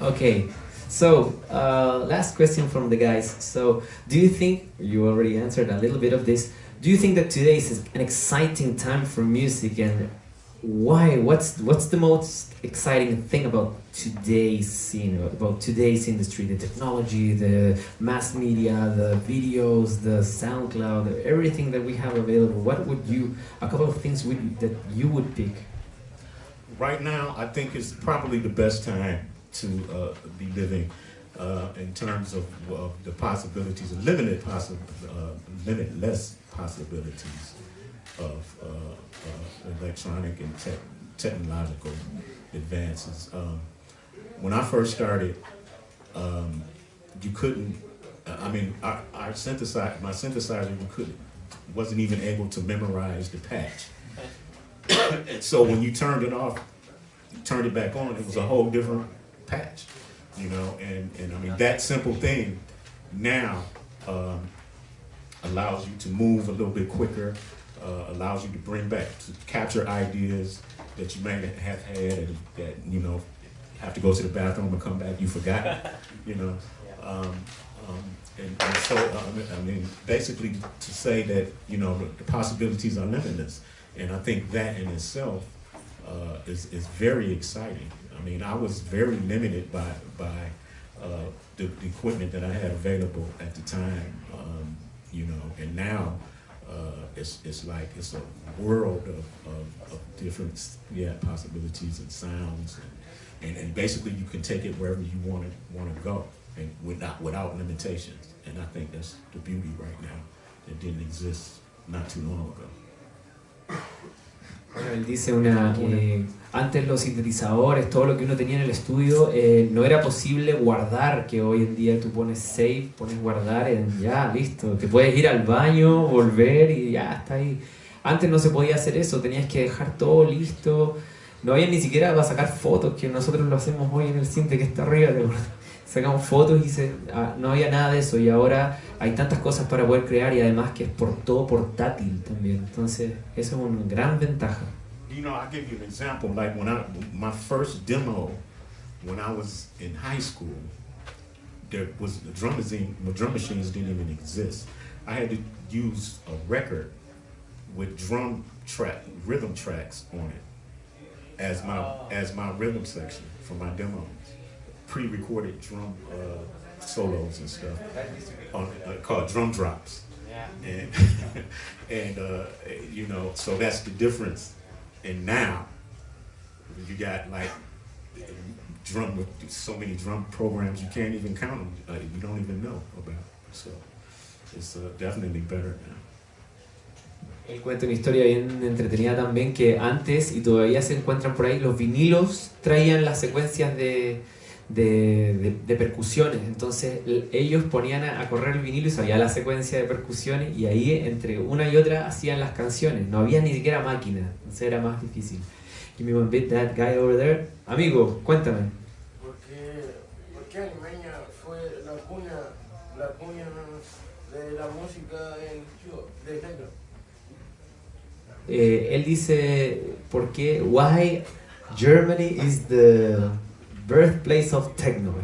okay, so uh, last question from the guys. So, do you think, you already answered a little bit of this, do you think that today is an exciting time for music and why? What's what's the most exciting thing about today's scene, about today's industry? The technology, the mass media, the videos, the SoundCloud, everything that we have available. What would you? A couple of things would, that you would pick. Right now, I think it's probably the best time to uh, be living uh, in terms of uh, the possibilities, limited possi uh, limitless possibilities of uh, electronic and te technological advances. Um, when I first started, um, you couldn't, I mean, our, our synthesizer, my synthesizer, couldn't, wasn't even able to memorize the patch. and so when you turned it off, you turned it back on, it was a whole different patch, you know, and, and I mean, that simple thing now um, allows you to move a little bit quicker, uh, allows you to bring back, to capture ideas that you may have had and that you know have to go to the bathroom and come back, you forgot, you know. Um, um, and, and, so, uh, I mean, basically to say that, you know, the, the possibilities are limitless. And I think that in itself uh, is, is very exciting. I mean, I was very limited by, by uh, the, the, equipment that I had available at the time, um, you know, and now uh, it's, it's like it's a world of, of, of, different yeah, possibilities and sounds. And, and, and basically you can take it wherever you want to, want to go and without, without limitations. And I think that's the beauty right now that didn't exist not too long ago. Bueno, él dice una, eh, antes los sintetizadores, todo lo que uno tenía en el estudio, eh, no era posible guardar, que hoy en día tú pones save, pones guardar en ya, listo, te puedes ir al baño, volver y ya está ahí. Antes no se podía hacer eso, tenías que dejar todo listo, no había ni siquiera para sacar fotos, que nosotros lo hacemos hoy en el cinte que está arriba, sacamos fotos y se, ah, no había nada de eso y ahora hay tantas cosas para poder crear y además que es por todo portátil también. Entonces, eso es una gran ventaja. You know, I'll give you an example. Like when I, my first demo, when I was in high school, there was the drum machine, the drum machines didn't even exist. I had to use a record with drum track, rhythm tracks on it as my as my rhythm section for my demos. Pre-recorded drum uh, solos and stuff on, uh, called drum drops. And and uh, you know, so that's the difference. And now you got like drum with so many drum programs you can't even count them. Uh, you don't even know about. So it's uh, definitely better now. Él cuenta una historia bien entretenida también que antes y todavía se encuentran por ahí los vinilos traían las secuencias de de, de, percusiones. Entonces ellos ponían a, correr el vinilo y sabía la secuencia de percusiones y ahí entre una y otra hacían las canciones. No había ni siquiera máquina, entonces era más difícil. Give me one bit, that guy over there. Amigo, cuéntame. ¿Por qué, Alemania fue la cuna, la cuna de la música en de techno? Eh, él dice, ¿por qué? Why Germany is the birthplace of techno.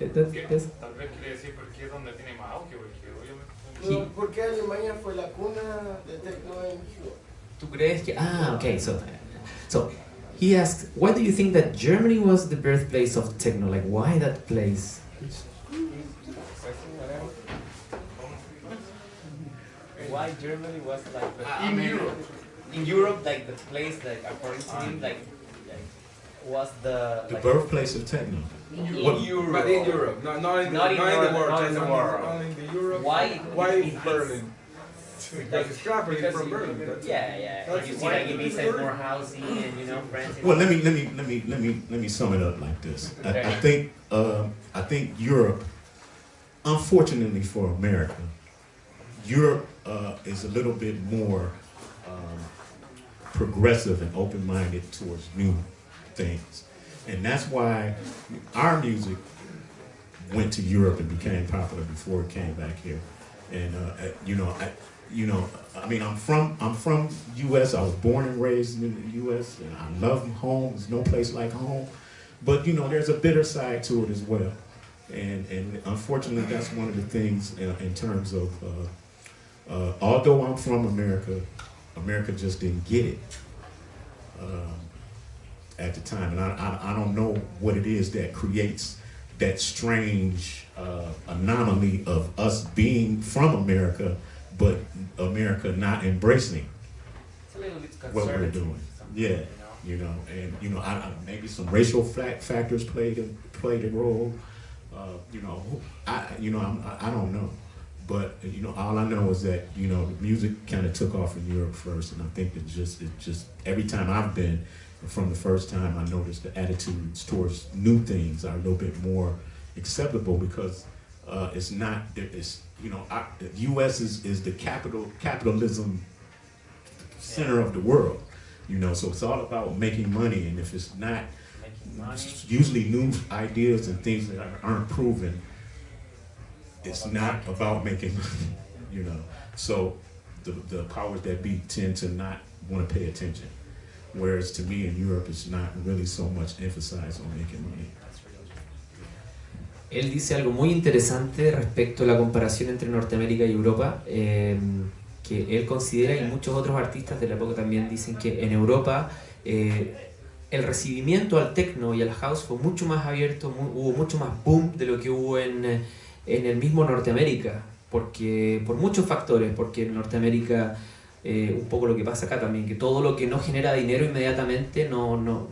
Eh, Tal vez quiere decir porque es donde tiene más auge, porque Porque Alemania fue la cuna de techno en ¿Tú crees que...? Ah, okay, so, so he asks, why do you think that Germany was the birthplace of techno? Like, why that place? Why Germany was like the, ah, in Europe? In Europe, like the place, like according to him, ah. like was the the like, birthplace of techno. In Europe, but in Europe, not, not in the, not in, not in the world, not in the world. Only in the Europe. Why? Why Berlin? Like it's traveling from Berlin. yeah, yeah. That's you see, like it means like more housing and you know, friends. Well, let me let me let me let me let me sum it up like this. I, I think uh, I think Europe, unfortunately for America, Europe uh, is a little bit more um, progressive and open-minded towards new things. And that's why our music went to Europe and became popular before it came back here. And uh, you know, I, you know, I mean, I'm from I'm from U.S. I was born and raised in the U.S. and I love home. There's no place like home. But you know, there's a bitter side to it as well. And and unfortunately, that's one of the things in, in terms of. Uh, uh, although I'm from America, America just didn't get it. Um, at the time. And I, I, I, don't know what it is that creates that strange uh, anomaly of us being from America, but America not embracing what we're doing. Yeah, you know, and you know, I, maybe some racial factors played a, played a role. Uh, you know, I you know I'm, I don't know, but you know all I know is that you know the music kind of took off in Europe first, and I think it just it just every time I've been from the first time I noticed the attitudes towards new things are a little bit more acceptable because uh, it's not, it's, you know, I, the U.S. is, is the capital, capitalism center of the world, you know, so it's all about making money and if it's not, usually new ideas and things that aren't proven, it's not about making money, you know. So the, the powers that be tend to not want to pay attention. Whereas to me in Europe it's not really so much emphasized on making money. Él dice algo muy interesante respecto a la comparación entre Norteamérica y Europa, eh, que él considera y muchos otros artistas de la época también dicen que en Europa eh, el recibimiento al techno y al house fue mucho más abierto, mu- hubo mucho más boom de lo que hubo en, en el mismo Norteamérica, porque por muchos factores, porque en Norteamérica eh, un poco lo que pasa acá también, que todo lo que no genera dinero inmediatamente no, no,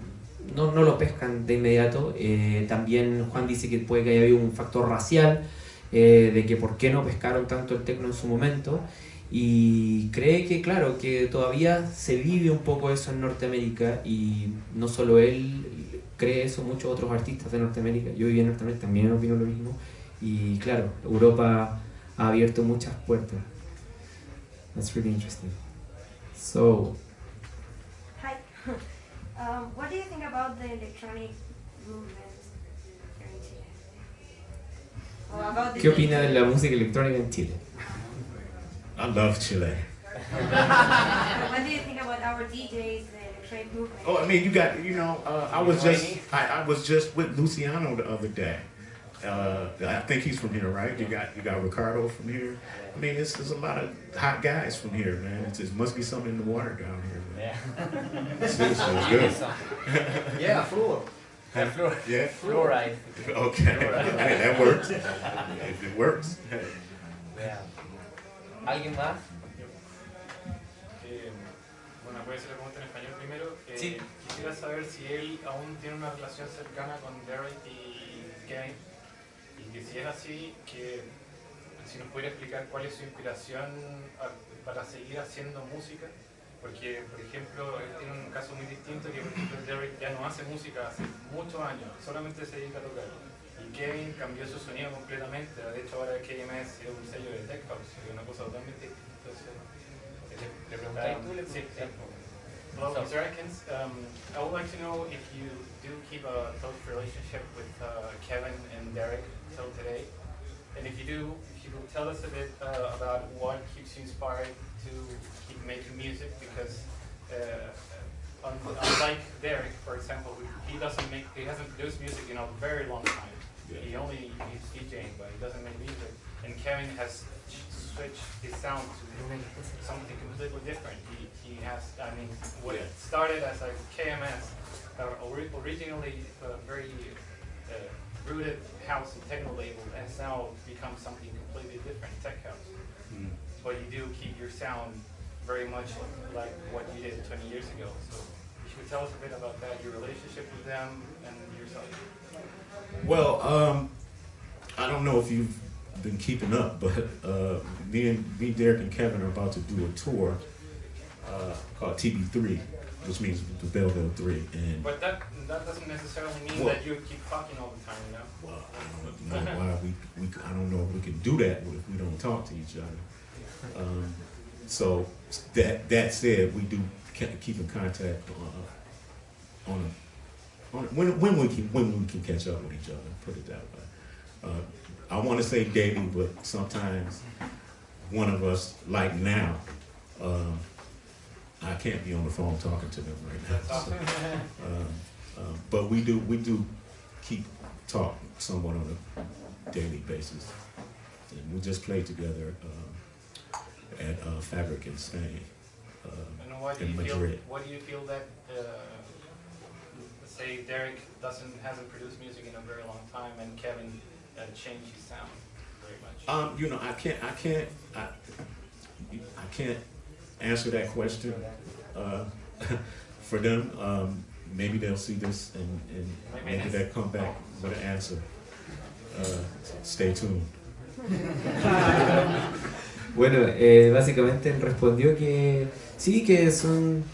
no, no lo pescan de inmediato. Eh, también Juan dice que puede que haya habido un factor racial, eh, de que por qué no pescaron tanto el tecno en su momento. Y cree que, claro, que todavía se vive un poco eso en Norteamérica y no solo él cree eso, muchos otros artistas de Norteamérica. Yo viví en Norteamérica, también opino lo mismo. Y claro, Europa ha abierto muchas puertas. That's really interesting. So, Hi. um, what do you think about the electronic movement here in Chile? About the ¿qué opina de la música electrónica en Chile? I love Chile. what do you think about our DJs, the electronic movement? Oh, I mean, you got, you know, uh, I was just, I, I was just with Luciano the other day. Uh, I think he's from here, right? You got, you got Ricardo from here. I mean, it's, there's a lot of hot guys from here, man. It's, it must be something in the water down here. Man. Yeah. Seriously, it's good. yeah, fluor. Huh? Fluor. Yeah. Fluoride. Okay, Hey, that works. It, it works. Yeah. ¿Alguien más? Eh, bueno, voy a hacer la pregunta en español primero. Eh, Sí. Quisiera saber si él aún tiene una relación cercana con Derrick y Kevin. Y si es así, que si nos pudiera explicar cuál es su inspiración para seguir haciendo música. Porque, por ejemplo, él tiene un caso muy distinto que, por ejemplo, Derek ya no hace música hace muchos años, solamente se dedica a tocar. Y Kevin cambió su sonido completamente. De hecho, ahora KMS es un sello de Tech House, es una cosa totalmente. Entonces, le, tú Sí, sí. So- Mr. Atkins. Um, I would like to know if you do keep a close relationship with uh, Kevin and Derek till today. And if you do, if you will tell us a bit uh, about what keeps you inspired to keep making music because uh, unlike Derrick, for example, he doesn't make, he hasn't produced music in a very long time. He only he's DJing, but he doesn't make music. And Kevin has switched his sound to something completely different. He, he has, I mean, what it started as a KMS, uh, ori- originally uh, very uh, rooted house and techno label, has now become something completely different, tech house. Mm. But you do keep your sound very much like what you did 20 years ago. So you should tell us a bit about that, your relationship with them and yourself. Well, um, I don't know if you've been keeping up, but uh, me and me, Derrick, and Kevin are about to do a tour uh, called TB3, which means the Belleville Three, and But that that doesn't necessarily mean Well- that you keep talking all the time, you know? well, I don't know why we, we I don't know if we can do that if we don't talk to each other. Um, so that that said, we do keep in contact uh, on a, on a, when when we can when we can catch up with each other. Put it that way. Uh, I want to say daily, but sometimes one of us, like now, um, I can't be on the phone talking to them right now. So, um, um, but we do we do keep talk somewhat on a daily basis. And we just played together um, at uh, Fabrik in Spain. Um, And why do in you feel Madrid. why do you feel that uh, say Derrick doesn't hasn't produced music in a very long time and Kevin uh, changed his sound very much? Um, you know, I can't, I can't, I, I can't answer that question uh, for them. Um, maybe they'll see this and, and Maybe they'll come back with an answer. Uh, stay tuned. Bueno, eh, básicamente él respondió que sí, que son,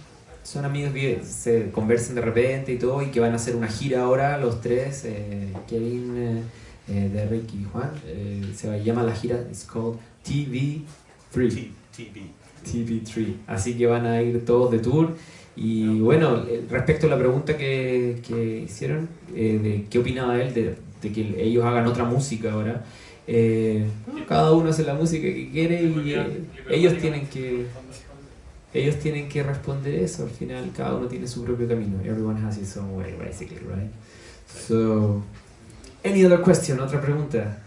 son amigos que se conversan de repente y todo, y que van a hacer una gira ahora los tres, eh, Kevin, eh, eh, Derek y Juan. Eh, se llama la gira, it's called TV3. T- TB. TV3. Así que van a ir todos de tour. Y bueno, eh, respecto a la pregunta que, que hicieron, eh, de qué opinaba él de, de que ellos hagan otra música ahora, eh, cada uno hace la música que quiere y eh, ellos tienen que... ellos tienen que responder eso. Al final, cada uno tiene su propio camino. Everyone has his own way, basically, right? So, any other question? Otra pregunta.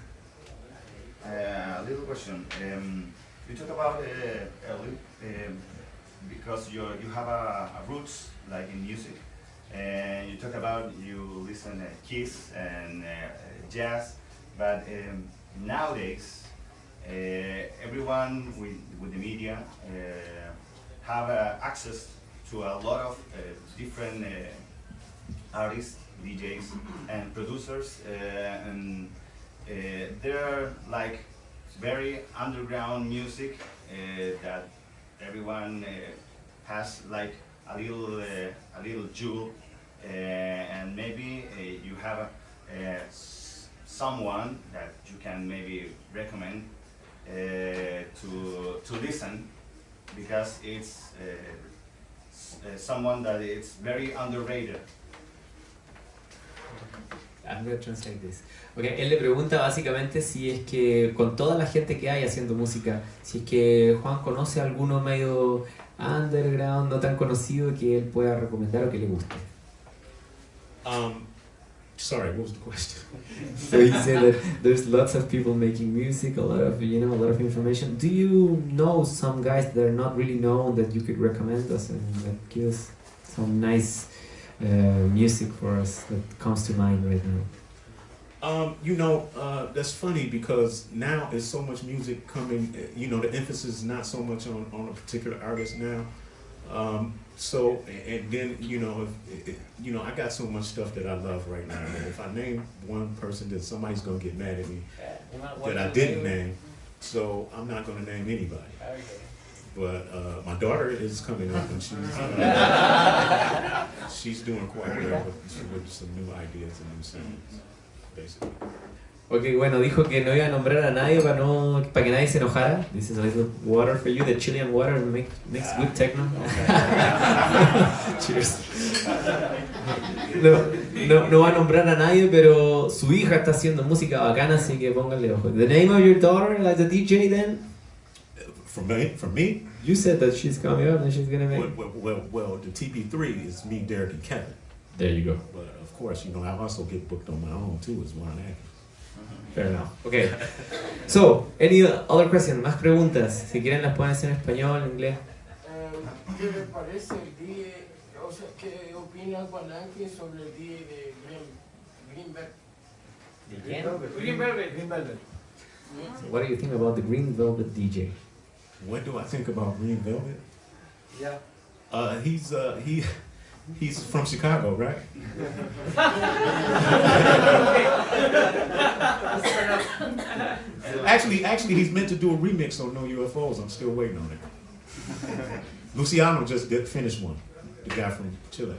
Uh, a little question. Um, you talk about uh, early um, because you you have a, a roots like in music, and you talk about you listen to Kiss and uh, jazz, but um, nowadays uh, everyone with with the media uh, have uh, access to a lot of uh, different uh, artists, DJs, and producers, uh, and uh, they're like very underground music uh, that everyone uh, has like a little uh, a little jewel, uh, and maybe you have a, someone that you can maybe recommend to to listen because it's someone that it's very underrated. I'm gonna translate this. Okay, él le pregunta básicamente si es que con toda la gente que hay haciendo música, si es que Juan conoce alguno medio underground, no tan conocido que él pueda recomendar o que le guste. Um, sorry, what was the question? So he said that there's lots of people making music, a lot of you know, a lot of information. Do you know some guys that are not really known that you could recommend us and that give us some nice uh, music for us that comes to mind right now? Um, you know, uh, that's funny because now there's so much music coming. uh, You know, the emphasis is not so much on, on a particular artist now. Um, so, and and then you know, if, if, you know, I got so much stuff that I love right now. And if I name one person, then somebody's gonna get mad at me that I didn't name. So I'm not gonna name anybody. Okay. But uh, my daughter is coming up, and she's uh, she's doing quite well with, with some new ideas and new sounds, basically. Ok, bueno, dijo que no iba a nombrar a nadie para, no, para que nadie se enojara. This is a little water for you, the Chilean water make, makes good techno. Cheers. No, no, no va a nombrar a nadie, pero su hija está haciendo música bacana, así que pónganle ojo. The name of your daughter, like the DJ then? For me, for me, You said that she's coming up and she's gonna make... well, well, well, well, the TB3 is me, Derrick, and Kevin. There you go. But of course, you know, I also get booked on my own too as one actor. Fair enough. Okay. So, any other question? Más preguntas. Si quieren las pueden hacer en español, en inglés. Eh, ¿Qué le parece el DJ? O sea, ¿qué opina Juanaki sobre el DJ de Green, Greenberg? ¿De quién? Green Velvet. Green Velvet. What do you think about the Green Velvet DJ? What do I think about Green Velvet? Yeah. Uh, he's uh, he he's from Chicago, right? actually, actually, he's meant to do a remix on No UFOs. I'm still waiting on it. Luciano just did finish one, the guy from Chile.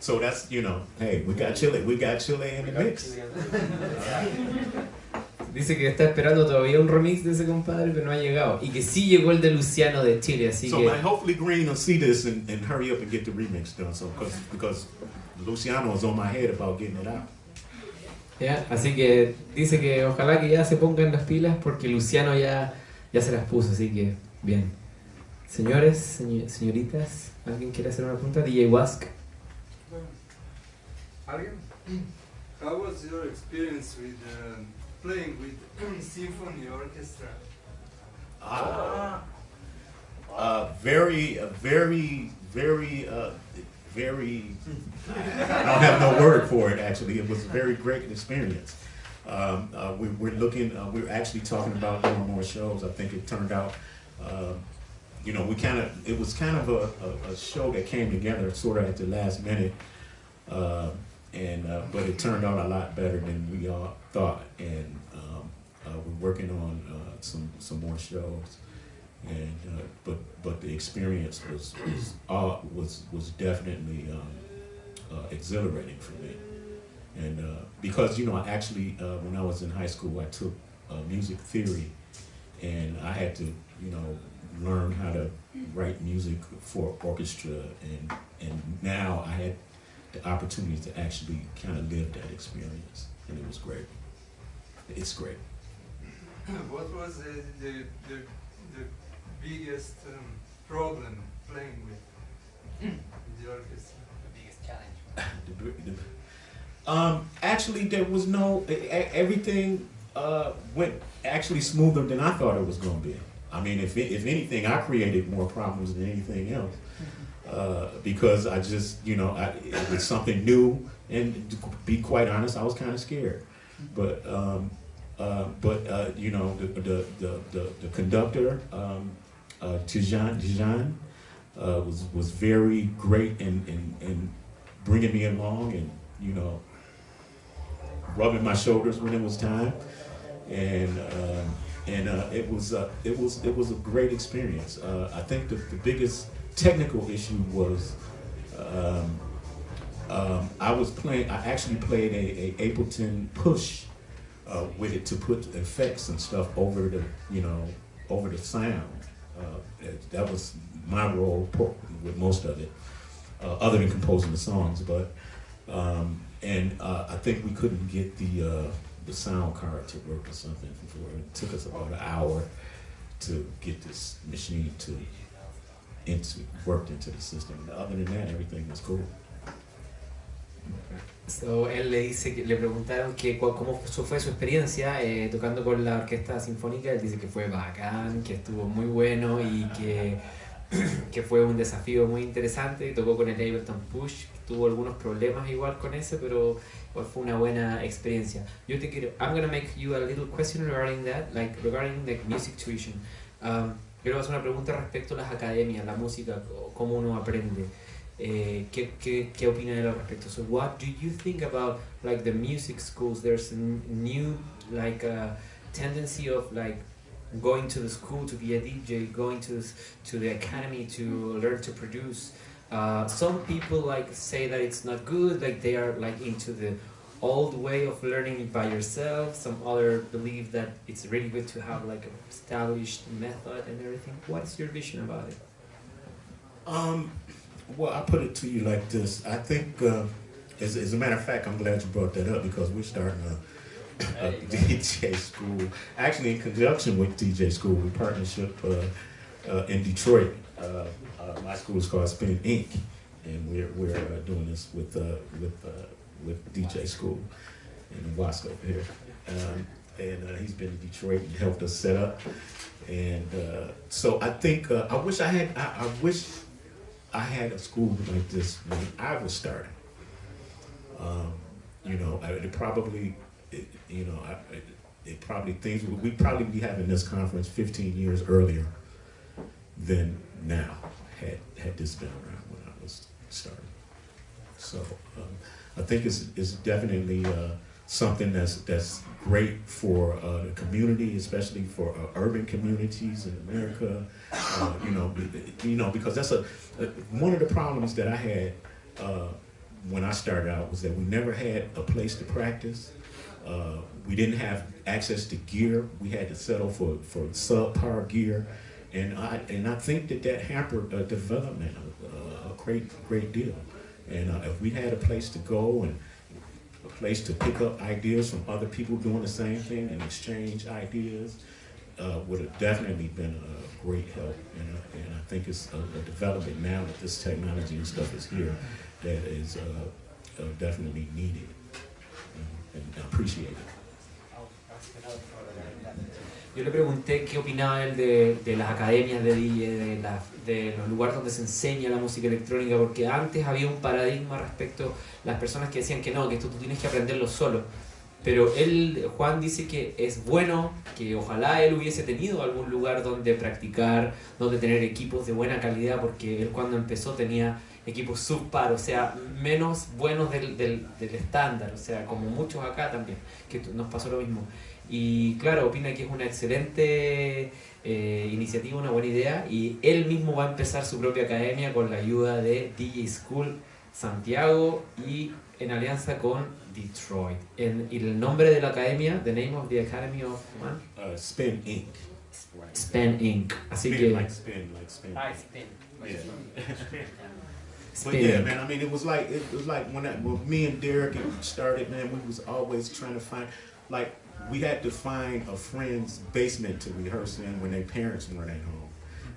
So that's you know, hey, we got Chile, we got Chile in the mix. Dice que está esperando todavía un remix de ese compadre, pero no ha llegado. Y que sí llegó el de Luciano de Chile, así So que... man, hopefully Green will see this and, and hurry up and get the remix done. So because because Luciano is on my head about getting it out. Ya, Así que dice que ojalá que ya se pongan las pilas porque Luciano ya, ya se las puso, así que bien. Señores, señor- señoritas, ¿alguien quiere hacer una pregunta? DJ Wask. ¿Alguien? How was your experience with um, playing with symphony orchestra? Ah. Uh, very, uh, very, very, uh, very. I don't have no word for it. Actually, it was a very great experience. Um, uh, we, we're looking. Uh, we're actually talking about doing more shows. I think it turned out. Uh, you know, we kind of. It was kind of a, a, a show that came together sort of at the last minute. Uh, and uh, but it turned out a lot better than we all thought. And um, uh, we're working on uh, some some more shows. And uh, but but the experience was was uh, was was definitely um, uh, exhilarating for me. And uh, because you know, I actually when I was in high school, I took music theory, and I had to you know learn how to write music for orchestra, and and now I had the opportunity to actually kind of live that experience, and it was great. It's great. what was the, the, the, the biggest um, problem playing with, with the orchestra? The biggest challenge. Um, actually, there was no, everything uh, went actually smoother than I thought it was going to be. I mean, if, if anything, I created more problems than anything else. Uh, because I just, you know, I, it was something new, and to be quite honest, I was kind of scared. But, um, uh, but uh, you know, the the the, the, the conductor, um, uh, Tijan, Tijan uh, was was very great in, in, in bringing me along, and you know, rubbing my shoulders when it was time, and um, and uh, it was uh, it was it was a great experience. Uh, I think the, the biggest technical issue was um, um, I was playing. I actually played a, a Ableton Push uh, with it to put effects and stuff over the you know over the sound. Uh, that, was my role with most of it, uh, other than composing the songs. But um, and uh, I think we couldn't get the uh, the sound card to work or something before it took us about an hour to get this machine to into worked into the system. Other than that, everything was cool. So, él le dice que le preguntaron que cómo fue, su experiencia eh, tocando con la orquesta sinfónica. Él dice que fue bacán, que estuvo muy bueno y que, que fue un desafío muy interesante. Tocó con el Ableton Push, tuvo algunos problemas igual con ese, pero fue una buena experiencia. Yo te quiero, I'm gonna make you a little question regarding that, like regarding the music tuition. Um, quiero hacer una pregunta respecto a las academias, la música, cómo uno aprende. Eh, ¿qué, qué, ¿Qué opina él al respecto? So what do you think about like the music schools? There's a new like uh, tendency of like going to the school to be a DJ, going to to the academy to learn to produce. Uh, some people like say that it's not good, like they are like into the old way of learning by yourself. Some other believe that it's really good to have like an established method and everything. What is your vision about it? Um, well, I put it to you like this. I think, uh, as, as a matter of fact, I'm glad you brought that up because we're starting a, a DJ school, actually in conjunction with DJ School, we partnership uh, uh, in Detroit. Uh, uh, my school is called Spin Inc., and we're we're uh, doing this with uh, with uh, with DJ School in Wasco here. Um, and uh, he's been in Detroit and helped us set up. And uh, so I think uh, I wish I had I, I wish I had a school like this when I was starting. Um, you know, it probably, it, you know, I, it, it probably things we probably be having this conference 15 years earlier than now had had this been around when I was starting. So um, I think it's it's definitely uh, something that's that's great for uh, the community, especially for uh, urban communities in America. Uh, you know, you know, because that's a, one of the problems that I had uh, when I started out was that we never had a place to practice. Uh, we didn't have access to gear. We had to settle for for subpar gear, and I and I think that that hampered uh, development a, a great great deal. And uh, if we had a place to go and place to pick up ideas from other people doing the same thing and exchange ideas, uh, would have definitely been a great help. And, uh, and I think it's a, a development now that this technology and stuff is here that is uh, uh, definitely needed and, and appreciated. Yo le pregunté qué opinaba él de, las academias de DJ, de, la- los lugares donde se enseña la música electrónica, porque antes había un paradigma respecto a las personas que decían que no, que esto tú tienes que aprenderlo solo. Pero él, Juan dice que es bueno, que ojalá él hubiese tenido algún lugar donde practicar, donde tener equipos de buena calidad, porque él cuando empezó tenía equipos subpar, o sea, menos buenos del, del, del estándar, o sea, como muchos acá también, que nos pasó lo mismo. Y claro, opina que es una excelente eh, iniciativa, una buena idea, y él mismo va a empezar su propia academia con la ayuda de DJ School Santiago y en alianza con Detroit. En- y el nombre de la academia, the name of the Academy of man, Uh, Spin Inc. Span Inc. Así Spin que like spin, like spin. I spin. Yeah. But Spin. yeah, man. I mean, it was like it was like when, I, when me and Derek started, man. We was always trying to find, like, we had to find a friend's basement to rehearse in when their parents weren't at home,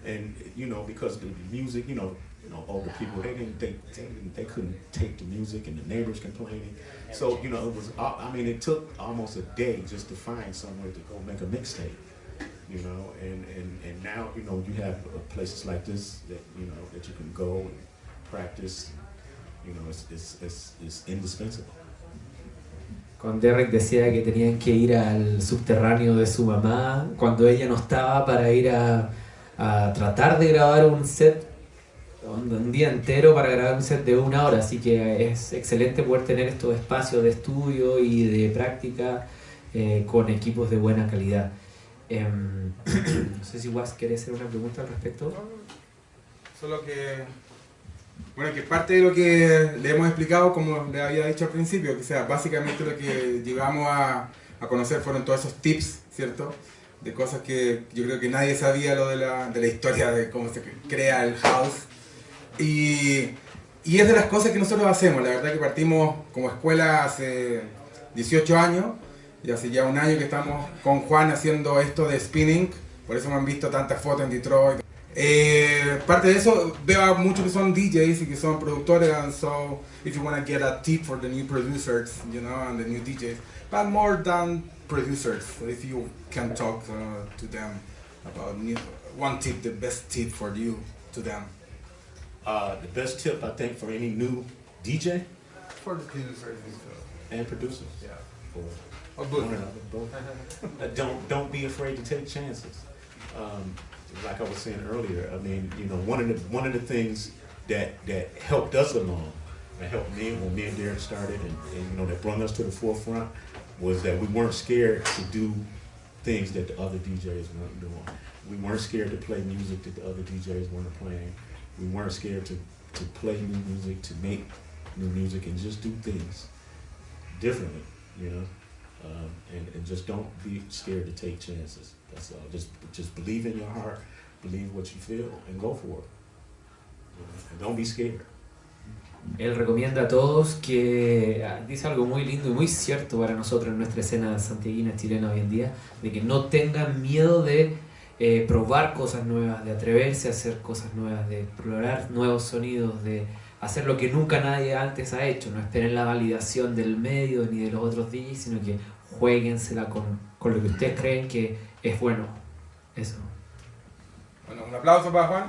and you know because the music, you know, you know, older people they didn't they, they, they couldn't take the music and the neighbors complaining. So you know it was I mean it took almost a day just to find somewhere to go make a mixtape. You know, and, and, and now you know you have uh, places like this that you know that you can go and practice. You know, it's it's it's, it's indispensable. Con Derek decía que tenían que ir al subterráneo de su mamá cuando ella no estaba para ir a, a tratar de grabar un set un, día entero para grabar un set de una hora, así que es excelente poder tener estos espacios de estudio y de práctica eh, con equipos de buena calidad. Eh, no sé si Was quiere hacer una pregunta al respecto. Solo que, bueno, que parte de lo que le hemos explicado, como le había dicho al principio, que sea básicamente lo que llegamos a, a conocer fueron todos esos tips, ¿cierto? De cosas que yo creo que nadie sabía lo de la, de la historia de cómo se crea el house y, y, es de las cosas que nosotros hacemos. La verdad que partimos como escuela hace 18 años y hace ya un año que estamos con Juan haciendo esto de spinning. Por eso me han visto tantas fotos en Detroit. Eh, parte de eso, veo a muchos que son DJs y que son productores. And so, if you want to get a tip for the new producers, you know, and the new DJs, but more than producers, if you can talk uh, to them about new, one tip, the best tip for you to them. Uh, the best tip I think for any new DJ for the producers and producers. Yeah. For or both. both. uh, don't don't be afraid to take chances. Um, like I was saying earlier, I mean, you know, one of the one of the things that that helped us along, that helped me when me and Derrick started, and, and you know, that brought us to the forefront, was that we weren't scared to do things that the other DJs weren't doing. We weren't scared to play music that the other DJs weren't playing we weren't scared to, to play new music, to make new music, and just do things differently, you know. Um, and, and just don't be scared to take chances. That's all. Just just believe in your heart, believe what you feel, and go for it. And don't be scared. Él recomienda a todos que ah, dice algo muy lindo y muy cierto para nosotros en nuestra escena santiaguina chilena hoy en día, de que no tengan miedo de eh, probar cosas nuevas, de atreverse a hacer cosas nuevas, de explorar nuevos sonidos, de hacer lo que nunca nadie antes ha hecho. No esperen la validación del medio ni de los otros DJs, sino que jueguensela con, con lo que ustedes creen que es bueno. Eso. Bueno, un aplauso para Juan.